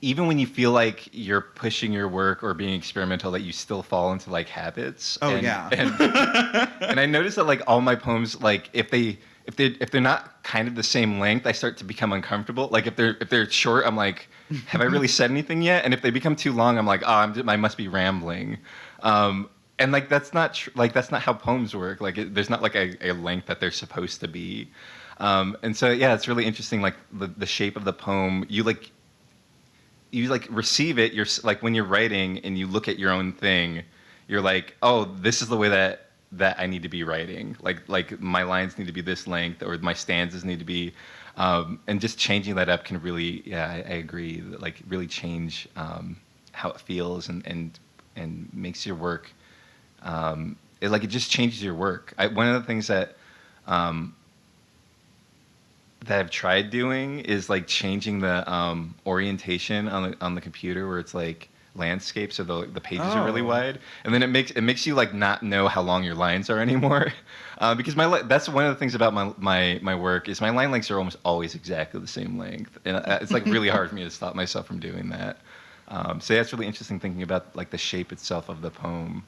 even when you feel like you're pushing your work or being experimental, that you still fall into like habits. Oh and, yeah. And, and I noticed that like all my poems, like if they if they if they're not kind of the same length, I start to become uncomfortable. Like if they're if they're short, I'm like, have I really said anything yet? And if they become too long, I'm like, oh, I'm, I must be rambling. Um, and like that's not tr- like that's not how poems work. Like it, there's not like a, a length that they're supposed to be. Um, and so yeah, it's really interesting. Like the the shape of the poem, you like you like receive it. You're like when you're writing and you look at your own thing, you're like, oh, this is the way that that I need to be writing. Like like my lines need to be this length, or my stanzas need to be, um, and just changing that up can really, yeah, I, I agree. Like really change um, how it feels and and and makes your work. Um, it, like it just changes your work. I, one of the things that um, that I've tried doing is like changing the um, orientation on the on the computer where it's like landscape so the the pages are really Oh. wide. And then it makes it makes you like not know how long your lines are anymore. Uh, because my li- that's one of the things about my my my work is my line lengths are almost always exactly the same length. And uh, it's like really hard for me to stop myself from doing that. Um, so that's really interesting thinking about like the shape itself of the poem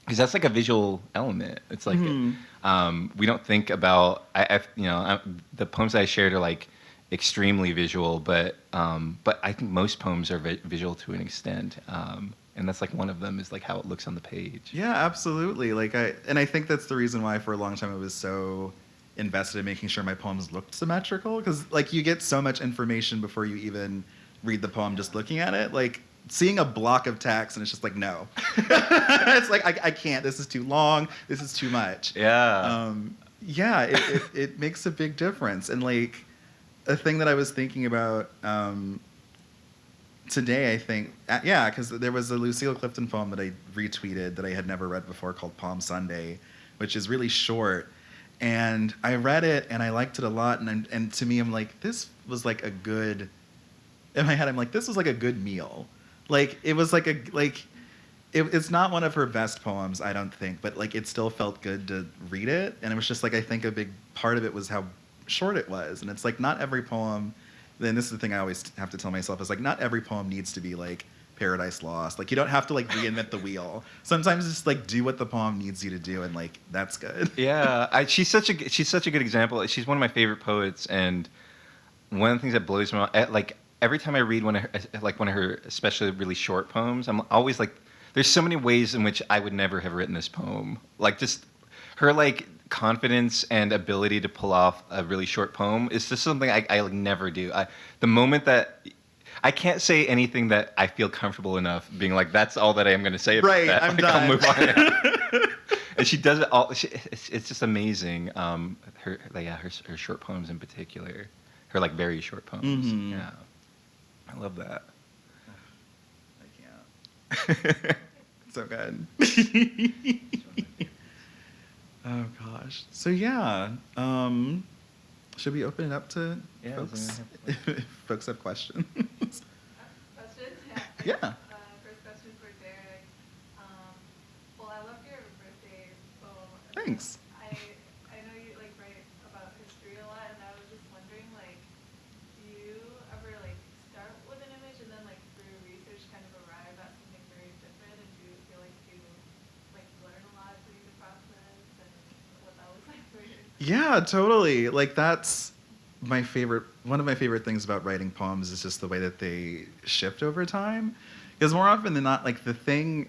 because that's like a visual element. It's like Mhm. um, we don't think about I, I you know I, the poems that I shared are like extremely visual, but um, but I think most poems are vi- visual to an extent, um, and that's like one of them is like how it looks on the page. Yeah, absolutely. Like I and I think that's the reason why for a long time I was so invested in making sure my poems looked symmetrical because like you get so much information before you even read the poem just looking at it. Like seeing a block of text and it's just like no. it's like I, I can't. This is too long. This is too much. Yeah. Um, yeah, it, it, it makes a big difference. And like a thing that I was thinking about um, today, I think, uh, yeah, because there was a Lucille Clifton poem that I retweeted that I had never read before called Palm Sunday, which is really short. And I read it and I liked it a lot. And, I'm- and to me, I'm like, this was like a good. In my head, I'm like, this was like a good meal. Like it was like a like. It, it's not one of her best poems, I don't think, but like it still felt good to read it, and it was just like I think a big part of it was how short it was, and it's like not every poem. Then this is the thing I always have to tell myself is like not every poem needs to be like Paradise Lost. Like you don't have to like reinvent the wheel. Sometimes just like do what the poem needs you to do, and like that's good. yeah, I, she's such a she's such a good example. She's one of my favorite poets, and one of the things that blows me mind, like every time I read one of her, like one of her especially really short poems, I'm always like, there's so many ways in which I would never have written this poem. Like just her like confidence and ability to pull off a really short poem is just something I, I like never do. I, the moment that I can't say anything that I feel comfortable enough being like, that's all that I am going to say about Right, that. I'm like, I'll done. move on. and she does it all. She, it's, it's just amazing. Um, her, like, yeah, her, her short poems in particular, her like very short poems. Mhm. Yeah, I love that. I can't. so good. oh gosh. So yeah. Um, should we open it up to Yeah, folks? does if folks have questions. Questions? Yeah. Uh, first question for Derrick. Um, well, I loved your birthday poem. Thanks. I I know you like write about history a lot, and I was just wondering, like, do you ever like start with an image and then like through research kind of arrive at something very different, and do you feel like you like learn a lot through the process and what that was like for you? Yeah, totally. Like that's my favorite one of my favorite things about writing poems is just the way that they shift over time. Because more often than not, like the thing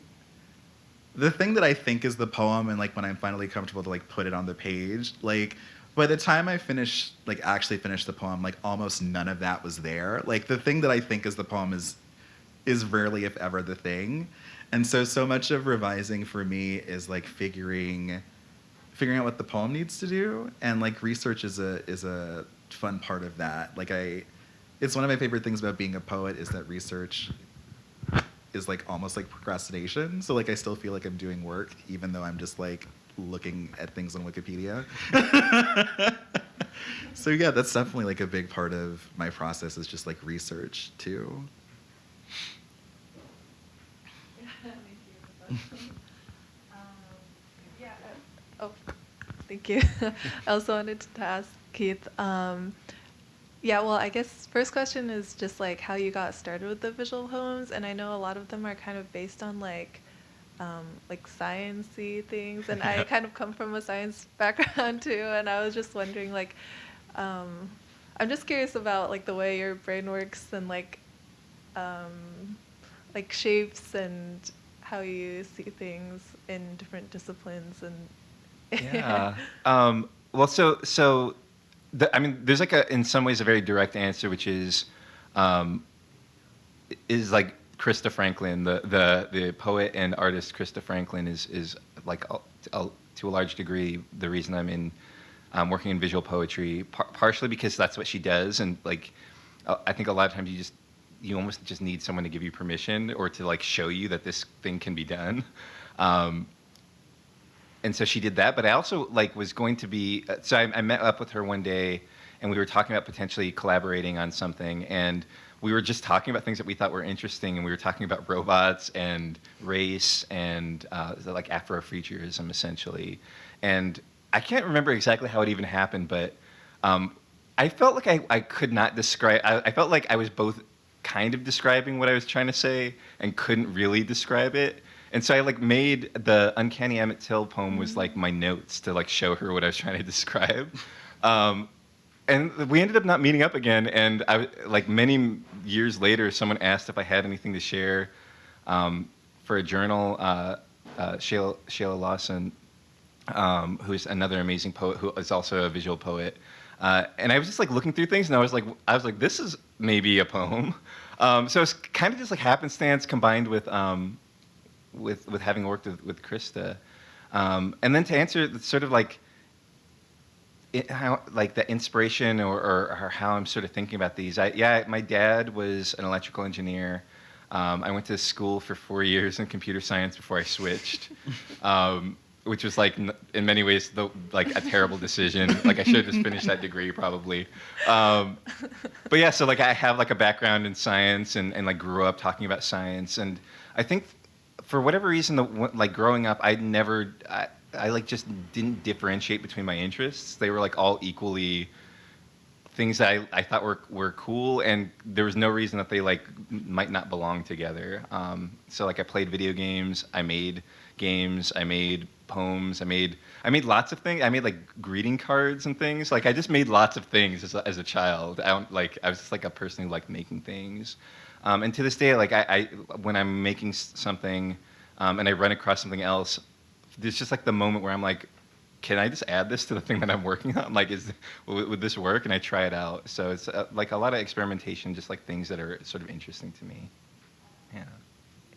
the thing that I think is the poem and like when I'm finally comfortable to like put it on the page, like by the time I finish like actually finish the poem, like almost none of that was there. Like the thing that I think is the poem is is rarely if ever the thing. And so so much of revising for me is like figuring figuring out what the poem needs to do and like research is a is a fun part of that. Like i it's one of my favorite things about being a poet is that research is like almost like procrastination. So like i still feel like i'm doing work even though i'm just like looking at things on wikipedia. So yeah that's definitely like a big part of my process is just like research too Thank you. Um, yeah. uh, Oh, thank you. I also wanted to ask Keith. Um, yeah, well, I guess first question is just like how you got started with the visual poems, and I know a lot of them are kind of based on like. Um, like sciencey things, and I kind of come from a science background too, and I was just wondering, like, um, I'm just curious about like the way your brain works and like um, like shapes and how you see things in different disciplines and yeah. Um, well, so so, the, I mean, there's like a in some ways a very direct answer, which is, um, is like Krista Franklin, the the the poet and artist Krista Franklin is is like a, a, to a large degree the reason I'm in. Um, working in visual poetry, par- partially because that's what she does, and like, uh, I think a lot of times you just you almost just need someone to give you permission or to like show you that this thing can be done. Um, and so she did that. But I also like was going to be. uh, So I, I met up with her one day, and we were talking about potentially collaborating on something. And we were just talking about things that we thought were interesting, and we were talking about robots and race and uh, like Afrofuturism essentially. And I can't remember exactly how it even happened, but um, I felt like I, I could not describe. I, I felt like I was both kind of describing what I was trying to say and couldn't really describe it. And so I like made the Uncanny Emmett Till poem was like my notes to like show her what I was trying to describe. Um, and we ended up not meeting up again. And I like many years later, someone asked if I had anything to share um, for a journal. Uh, uh, Shayla, Shayla Lawson, um, who's another amazing poet who is also a visual poet. Uh, and I was just like looking through things, and I was like, I was like, this is maybe a poem. Um, so it's kind of just like happenstance combined with um, with with having worked with, with Krista. Um, and then to answer sort of like it, how like the inspiration or, or, or how I'm sort of thinking about these. I, yeah, my dad was an electrical engineer. Um, I went to school for four years in computer science before I switched. um, which was like in many ways the like a terrible decision. like I should have just finished that degree probably. Um, but yeah, so like I have like a background in science and, and like grew up talking about science, and I think for whatever reason, the, like growing up, I never I, I like just didn't differentiate between my interests. They were like all equally things that I, I thought were, were cool and there was no reason that they like might not belong together. Um, so like i played video games i made games i made poems i made i made lots of things i made like greeting cards and things. Like i just made lots of things as a, as a child. I don't like i was just like a person who liked making things um, and to this day like I, I when i'm making something um, and i run across something else there's just like the moment where i'm like can I just add this to the thing that I'm working on? Like, is would, this work? And I try it out. So it's uh, like a lot of experimentation, just like things that are sort of interesting to me. Yeah.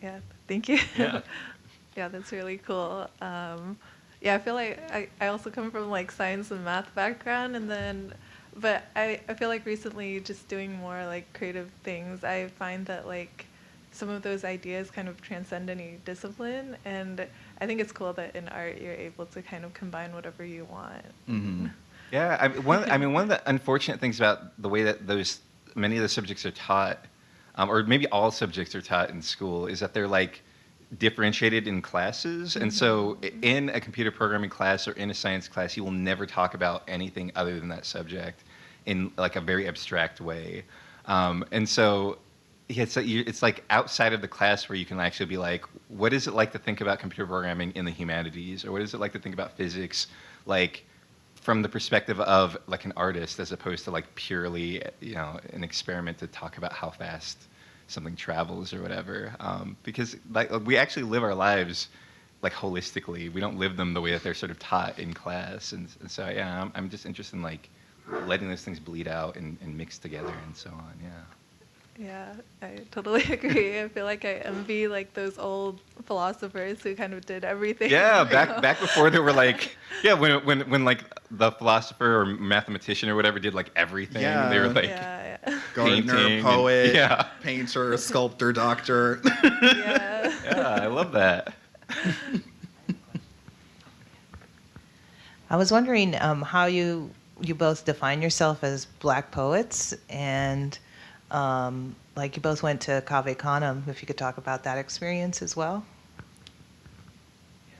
Yeah, thank you. Yeah. yeah, that's really cool. Um, yeah, I feel like I, I also come from like science and math background, and then, but I, I feel like recently just doing more like creative things, I find that like some of those ideas kind of transcend any discipline, and I think it's cool that in art you're able to kind of combine whatever you want. Mm-hmm. Yeah, I mean, one, I mean, one of the unfortunate things about the way that those many of the subjects are taught, um, or maybe all subjects are taught in school, is that they're like differentiated in classes, and so in a computer programming class or in a science class, you will never talk about anything other than that subject in like a very abstract way, um, and so. It's, like you, it's like outside of the class where you can actually be like, what is it like to think about computer programming in the humanities, or what is it like to think about physics, like from the perspective of like an artist as opposed to like purely you know an experiment to talk about how fast something travels or whatever? Um, because like we actually live our lives like holistically. We don't live them the way that they're sort of taught in class. And, and so yeah I'm, I'm just interested in like letting those things bleed out and, and mix together and so on yeah Yeah, I totally agree. I feel like I envy like those old philosophers who kind of did everything. Yeah, back know? back before there were like yeah when when when like the philosopher or mathematician or whatever did like everything Yeah. they were like yeah, yeah. Gardener, Painting and- poet, yeah. painter, sculptor, doctor. yeah. yeah I love that I was wondering um, how you you both define yourself as black poets, and um, like you both went to Cave Canem. If you could talk about that experience as well.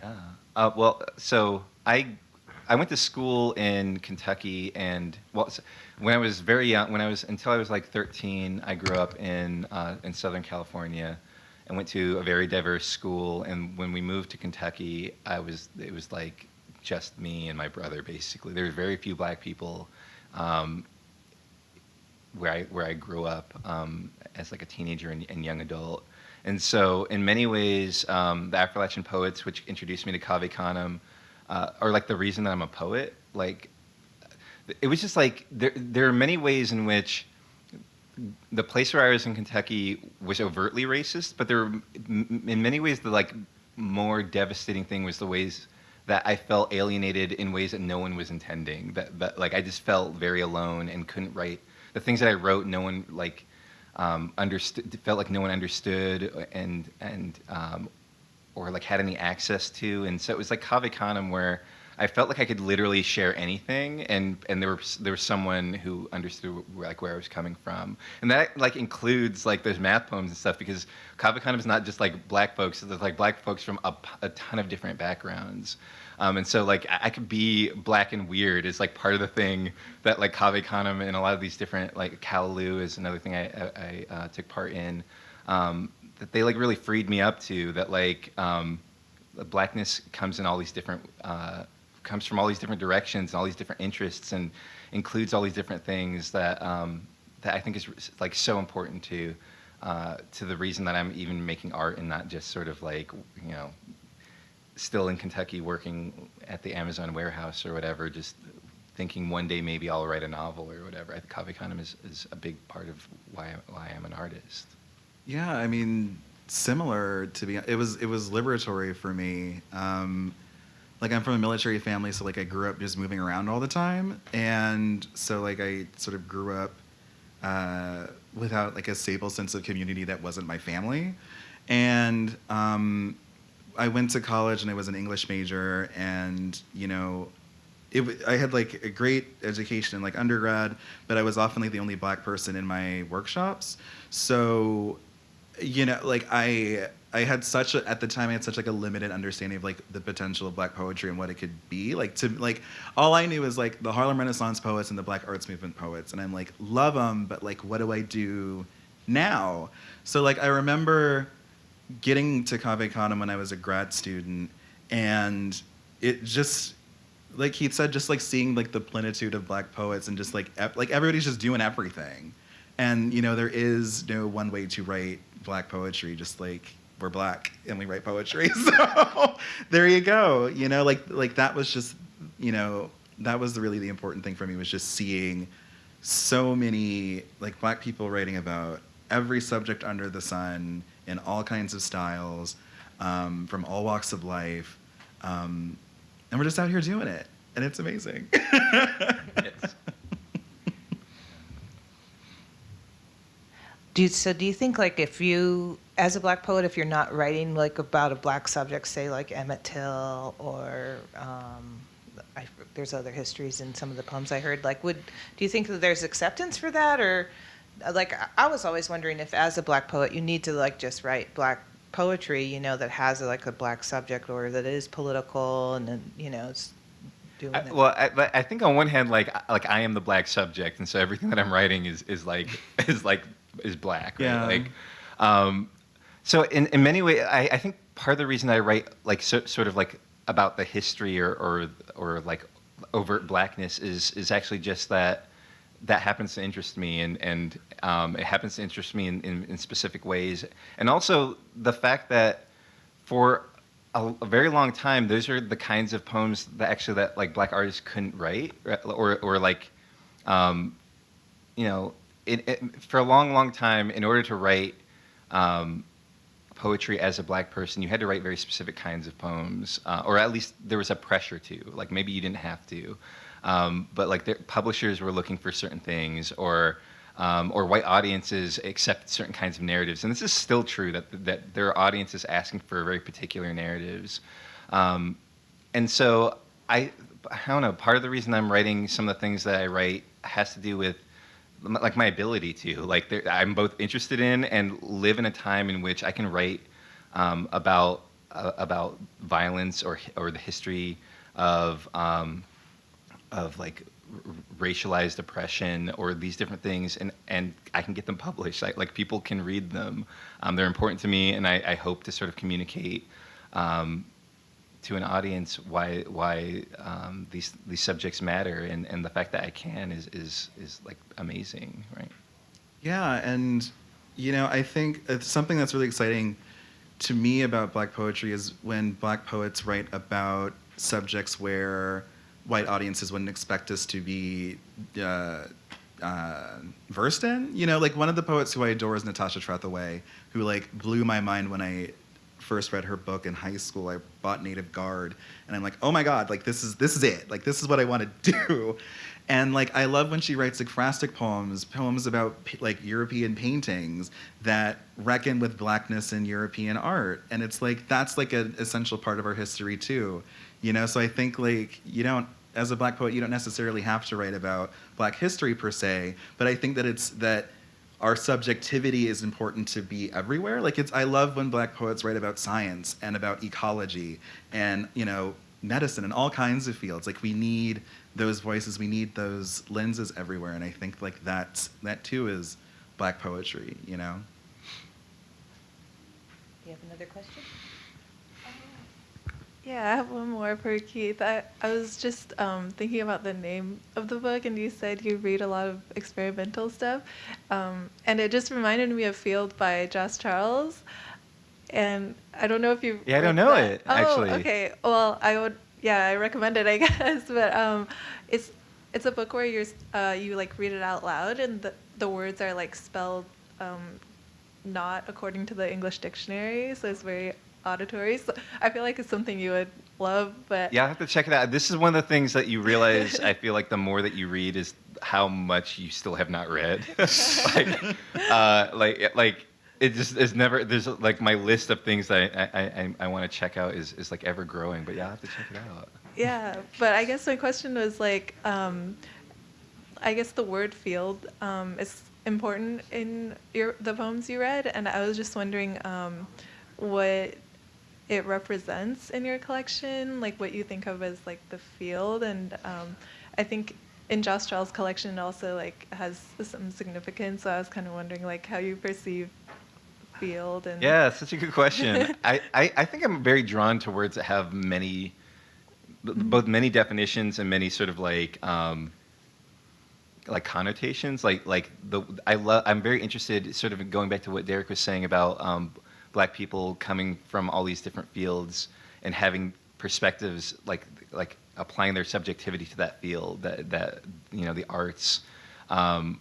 Yeah. Uh, well, so I I went to school in Kentucky, and well, when I was very young, when I was until I was like 13, I grew up in uh, in Southern California, and went to a very diverse school. And when we moved to Kentucky, I was it was like just me and my brother basically. There were very few black people. Um, where I where I grew up um, as like a teenager and, and young adult. And so, in many ways, um, the Affrilachian poets, which introduced me to Cave Canem, uh, are like the reason that I'm a poet. Like, it was just like there there are many ways in which the place where I was in Kentucky was overtly racist, but there were in many ways the like more devastating thing was the ways that I felt alienated in ways that no one was intending. That that like I just felt very alone and couldn't write the things that I wrote. No one like um, understood. Felt like no one understood and and um, or like had any access to. And so it was like Cave Canem where I felt like I could literally share anything, and and there was there was someone who understood like where I was coming from, and that like includes like those math poems and stuff because Cave Canem is not just like black folks; it's like black folks from a ton of different backgrounds. Um, and so like I, I could be black and weird is like part of the thing that like Canem and a lot of these different like Callaloo is another thing I, I, I uh, took part in. Um, that they like really freed me up to that like um, blackness comes in all these different uh, comes from all these different directions and all these different interests and includes all these different things that um, that I think is like so important to uh, to the reason that I'm even making art and not just sort of like you know still in Kentucky working at the Amazon warehouse or whatever just thinking one day maybe I'll write a novel or whatever. I think Cave Canem is, is a big part of why why I'm an artist. Yeah, I mean, similar to be. It was it was liberatory for me. Um, like I'm from a military family, so like I grew up just moving around all the time, and so like I sort of grew up uh, without like a stable sense of community that wasn't my family, and um, I went to college and I was an English major, and you know, it, I had like a great education in like undergrad, but I was often like the only black person in my workshops. So, you know, like I I had such a at the time I had such like a limited understanding of like the potential of black poetry and what it could be. Like to like all I knew was like the Harlem Renaissance poets and the Black Arts Movement poets, and I'm like love them, but like what do I do now? So like I remember getting to Cave Canem when I was a grad student, and it just like Keith said, just like seeing like the plenitude of black poets and just like like everybody's just doing everything, and you know there is no one way to write black poetry. Just like we're black and we write poetry, so there you go. You know, like like that was just you know that was really the important thing for me was just seeing so many like black people writing about every subject under the sun in all kinds of styles um, from all walks of life um, and we're just out here doing it and it's amazing. Do you, so do you think like if you, as a black poet, if you're not writing like about a black subject, say like Emmett Till or um, I, there's other histories in some of the poems I heard, like would, do you think that there's acceptance for that or uh, like I- was always wondering if as a black poet you need to like just write black poetry, you know, that has like a black subject or that is political and then, you know, it's doing I, it. well, I, I think on one hand, like I- like I am the black subject, and so everything that I'm writing is is like is like is black. Right? Yeah. Like, um, so in in many ways, I, I think part of the reason I write like so, sort of like about the history or or or like overt blackness is is actually just that that happens to interest me and and um, it happens to interest me in, in, in specific ways and also the fact that for a, a very long time those are the kinds of poems that actually that like black artists couldn't write or or like um, you know it, it, for a long long time in order to write um, poetry as a black person you had to write very specific kinds of poems uh, or at least there was a pressure to like maybe you didn't have to. Um, but like the publishers were looking for certain things or um, or white audiences accept certain kinds of narratives. And this is still true that that there are audiences asking for very particular narratives. Um, and so I I don't know part of the reason I'm writing some of the things that I write has to do with like my ability to like i'm both interested in and live in a time in which i can write um, about uh, about violence or or the history of um, of like racialized oppression or these different things and and i can get them published. Like, like people can read them. Um, they're important to me and i, I hope to sort of communicate um, to an audience why why um, these these subjects matter and, and the fact that I can is is is like amazing, right? Yeah, and you know, I think it's something that's really exciting to me about black poetry is when black poets write about subjects where white audiences wouldn't expect us to be uh, uh, versed in. You know, like one of the poets who I adore is Natasha Trethewey, who like blew my mind when I first read her book in high school. I bought Native Guard, and I'm like, oh my god, like this is this is it. Like this is what I want to do. And like I love when she writes ekphrastic poems, poems about like European paintings that reckon with blackness in European art. And it's like that's like an essential part of our history too. You know, so I think like you don't as a black poet you don't necessarily have to write about black history per se, but I think that it's that our subjectivity is important to be everywhere. Like it's I love when black poets write about science and about ecology and, you know, medicine and all kinds of fields. Like we need those voices, we need those lenses everywhere and I think like that's that too is black poetry, you know. Do you have another question? Yeah, I have one more for Keith. I, I was just um, thinking about the name of the book, and you said you read a lot of experimental stuff. Um, and it just reminded me of Feeld by Jos Charles. And I don't know if you. Yeah, I don't know that. it, Oh, actually. okay. Well, I would. Yeah, I recommend it, I guess. But um, it's it's a book where you're uh, you like read it out loud, and the the words are like spelled um, not according to the English dictionary, so it's very auditory. So I feel like it's something you would love, but Yeah, I have to check it out. This is one of the things that you realize. I feel like the more that you read is how much you still have not read. like, uh, like, like it just is never. There's like my list of things that I I, I, I want to check out is is like ever growing. But yeah, I'll have to check it out. Yeah, but I guess my question was like, um, I guess the word field um, is important in your the poems you read, and I was just wondering um, what it represents in your collection, like what you think of as like the field, and um, I think in Jos Charles' collection it also like has some significance. So I was kind of wondering like how you perceive field and Yeah, such a good question. I, I, I think I'm very drawn to words that have many, both many definitions and many sort of like, um, like connotations. Like like the I love. I'm very interested, sort of going back to what Derrick was saying about um, black people coming from all these different fields and having perspectives like like applying their subjectivity to that field that that you know the arts. Um,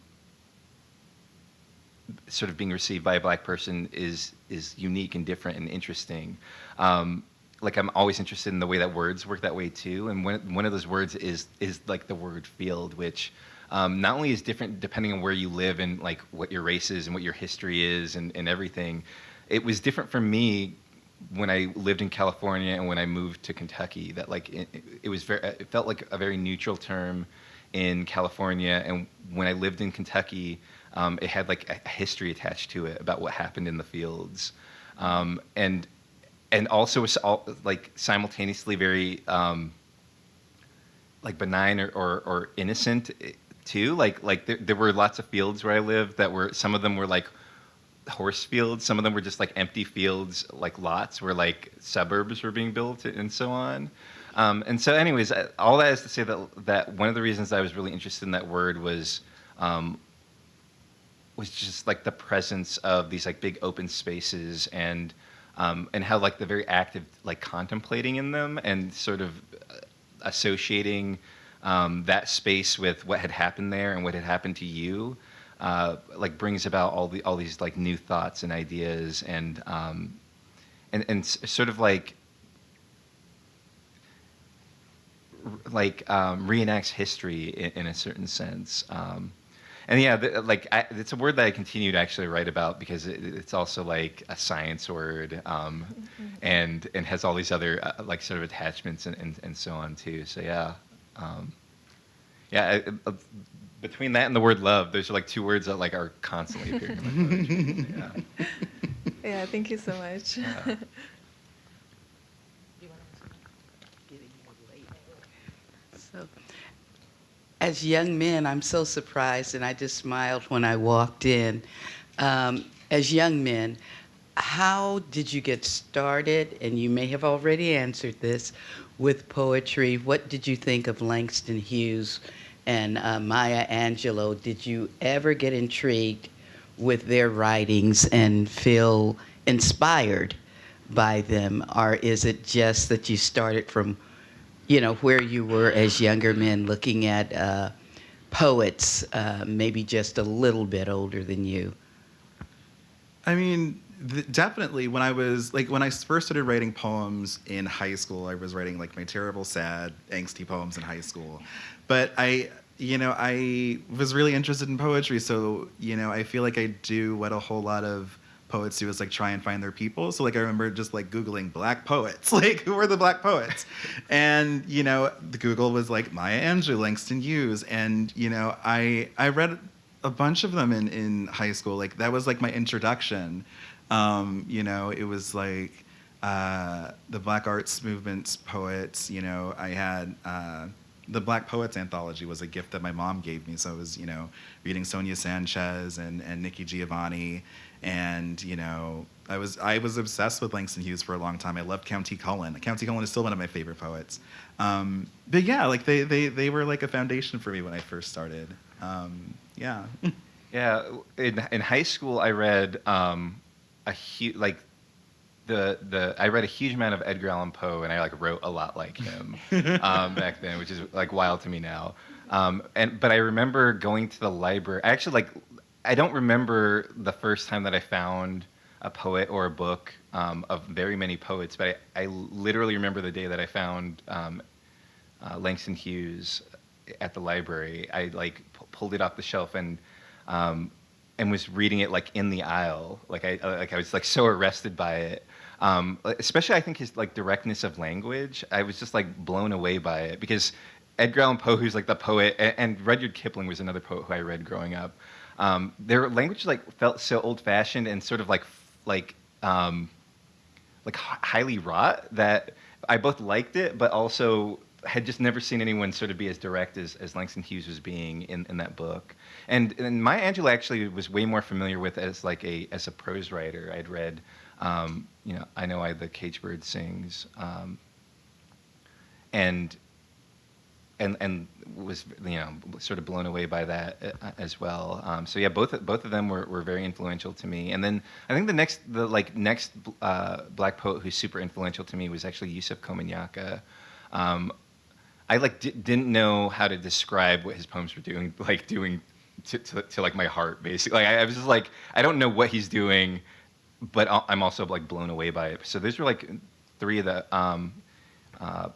sort of being received by a black person is is unique and different and interesting. Um, like I'm always interested in the way that words work that way too. And one one of those words is is like the word field, which um, not only is different depending on where you live and like what your race is and what your history is and, and everything. It was different for me when I lived in California and when I moved to Kentucky. That like it, it was very it felt like a very neutral term in California, and when I lived in Kentucky, um, it had like a history attached to it about what happened in the fields, um, and and also like simultaneously very um, like benign or, or, or innocent eh, too. Like like there, there were lots of fields where I lived that were some of them were like horse fields, some of them were just like empty fields, like lots where like suburbs were being built and so on. Um, and so, anyways, all that is to say that that one of the reasons I was really interested in that word was um, was just like the presence of these like big open spaces and um, and how like the very active like contemplating in them and sort of uh, associating um, that space with what had happened there and what had happened to you uh, like brings about all the all these like new thoughts and ideas and um, and and sort of like like um, reenacts history in, in a certain sense. Um, and yeah, the, like I, it's a word that I continue to actually write about because it, it's also like a science word, um, and and has all these other uh, like sort of attachments and, and, and so on too. So yeah, um, yeah. I- I- between that and the word love, those are like two words that like are constantly appearing in my poetry. Yeah. yeah. Thank you so much. Yeah. So, as young men, I'm so surprised, and I just smiled when I walked in. Um, as young men, how did you get started? And you may have already answered this with poetry. What did you think of Langston Hughes and uh, Maya Angelou? Did you ever get intrigued with their writings and feel inspired by them? Or is it just that you started from you know, where you were as younger men looking at uh, poets, uh, maybe just a little bit older than you. I mean, definitely when I was like when I first started writing poems in high school, I was writing like my terrible, sad, angsty poems in high school. But I, you know, I was really interested in poetry, so you know, I feel like I do what a whole lot of poets do is like try and find their people. So like I remember just like googling black poets, like who are the black poets, and you know, the Google was like Maya Angelou, Langston Hughes, and you know, I I read a bunch of them in, in high school. Like that was like my introduction. Um, you know, it was like uh, the Black Arts Movement's poets. You know, I had uh, the Black Poets Anthology was a gift that my mom gave me. So I was, you know, reading Sonia Sanchez and, and Nikki Giovanni, and you know, I was I was obsessed with Langston Hughes for a long time. I loved Countee Cullen. Countee Cullen is still one of my favorite poets. Um, but yeah, like they, they they were like a foundation for me when I first started. Um, yeah. Yeah, in in high school, I read um, a huge like the the I read a huge amount of Edgar Allan Poe, and I like wrote a lot like him um, back then, which is like wild to me now. Um, and but I remember going to the library. I actually like I don't remember the first time that I found a poet or a book um, of very many poets, but I, I literally remember the day that I found um, uh, Langston Hughes at the library. I like pu- pulled it off the shelf and um, and was reading it like in the aisle. Like I like I was like so arrested by it. Um, especially I think his like directness of language. I was just like blown away by it because Edgar Allan Poe, who's like the poet, and, and Rudyard Kipling was another poet who I read growing up. Um, their language like felt so old fashioned and sort of like like um, like highly wrought that I both liked it, but also had just never seen anyone sort of be as direct as, as Langston Hughes was being in, in that book. And, and Maya Angelou actually was way more familiar with as like a as a prose writer. I'd read, um, you know, I know I the cage bird sings, um, and and and was you know sort of blown away by that uh, as well. Um, so yeah, both both of them were, were very influential to me. And then I think the next the like next uh, black poet who's super influential to me was actually Yusef Komunyakaa. Um, I like d- didn't know how to describe what his poems were doing, like doing to, to, to like my heart basically. Like I, I was just like I don't know what he's doing, but I'm also like blown away by it. So those were like three of the um, uh,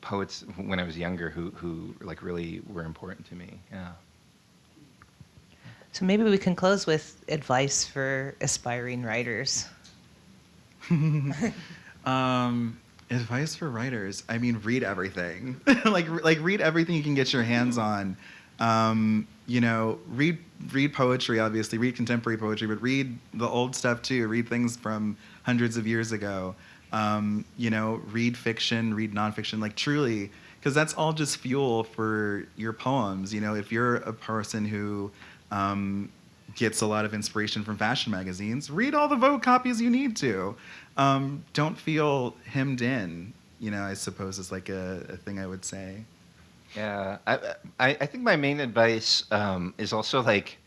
poets when I was younger who who like really were important to me. Yeah. So maybe we can close with advice for aspiring writers. Um, advice for writers. I mean, read everything. like like read everything you can get your hands on. Um, you know, read read poetry, obviously, read contemporary poetry, but read the old stuff too. Read things from hundreds of years ago. Um, you know, read fiction, read nonfiction, like truly, because that's all just fuel for your poems. You know, if you're a person who um, gets a lot of inspiration from fashion magazines, read all the Vogue copies you need to. Um, don't feel hemmed in. You know, I suppose is like a, a thing I would say. Yeah, I, I, I think my main advice um, is also like,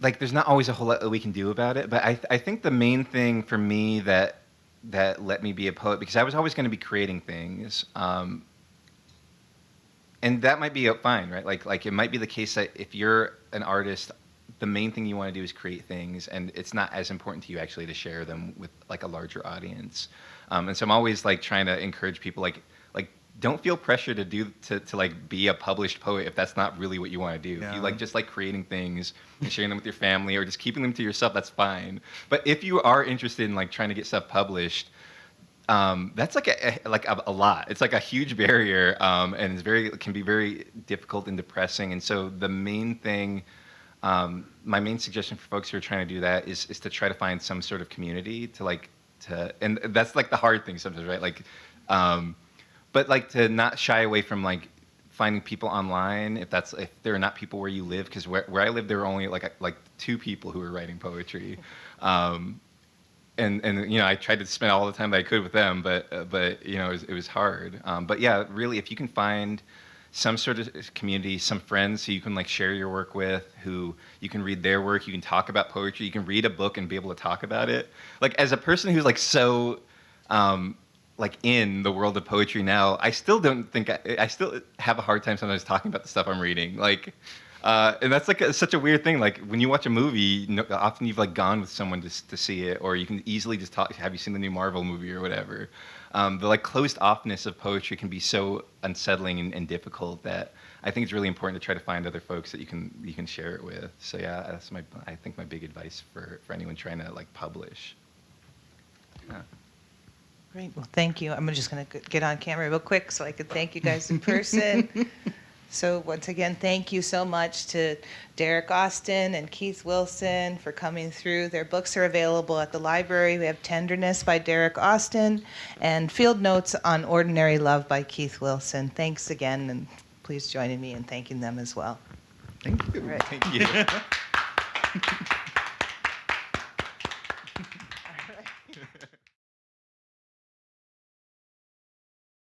like there's not always a whole lot that we can do about it, but I, I think the main thing for me that that let me be a poet because I was always going to be creating things, um, and that might be fine, right? Like like it might be the case that if you're an artist, the main thing you want to do is create things, and it's not as important to you actually to share them with like a larger audience. Um, and so I'm always like trying to encourage people like like don't feel pressure to do to, to like be a published poet if that's not really what you want to do. If Yeah. you like just like creating things and sharing them with your family or just keeping them to yourself, that's fine. But if you are interested in like trying to get stuff published, um, that's like a, a- like a, a lot. It's like a huge barrier, um, and it's very it can be very difficult and depressing. And so the main thing, um, my main suggestion for folks who are trying to do that is is to try to find some sort of community to like to, and that's like the hard thing sometimes, right? Like, um, but like to not shy away from like finding people online if that's if there are not people where you live because where, where I live there were only like like two people who were writing poetry. Um, and and you know I tried to spend all the time that I could with them, but uh, but you know it was, it was hard. Um, but yeah, really, if you can find some sort of community, some friends who you can like share your work with, who you can read their work, you can talk about poetry, you can read a book and be able to talk about it. Like as a person who's like so. Um, like in the world of poetry now, I still don't think I, I still have a hard time sometimes talking about the stuff I'm reading. Like, uh, and that's like a, such a weird thing. Like when you watch a movie, often you've like gone with someone to, to see it, or you can easily just talk. Have you seen the new Marvel movie or whatever? Um, the like closed offness of poetry can be so unsettling and, and difficult that I think it's really important to try to find other folks that you can you can share it with. So yeah, that's my I think my big advice for for anyone trying to like publish. Yeah. Great. Well, thank you. I'm just going to get on camera real quick so I could thank you guys in person. so once again, thank you so much to Derrick Austin and Keith Wilson for coming through. Their books are available at the library. We have Tenderness by Derrick Austin and Field Notes on Ordinary Love by Keith Wilson. Thanks again, and please join me in thanking them as well. Thank you. Right. Thank you.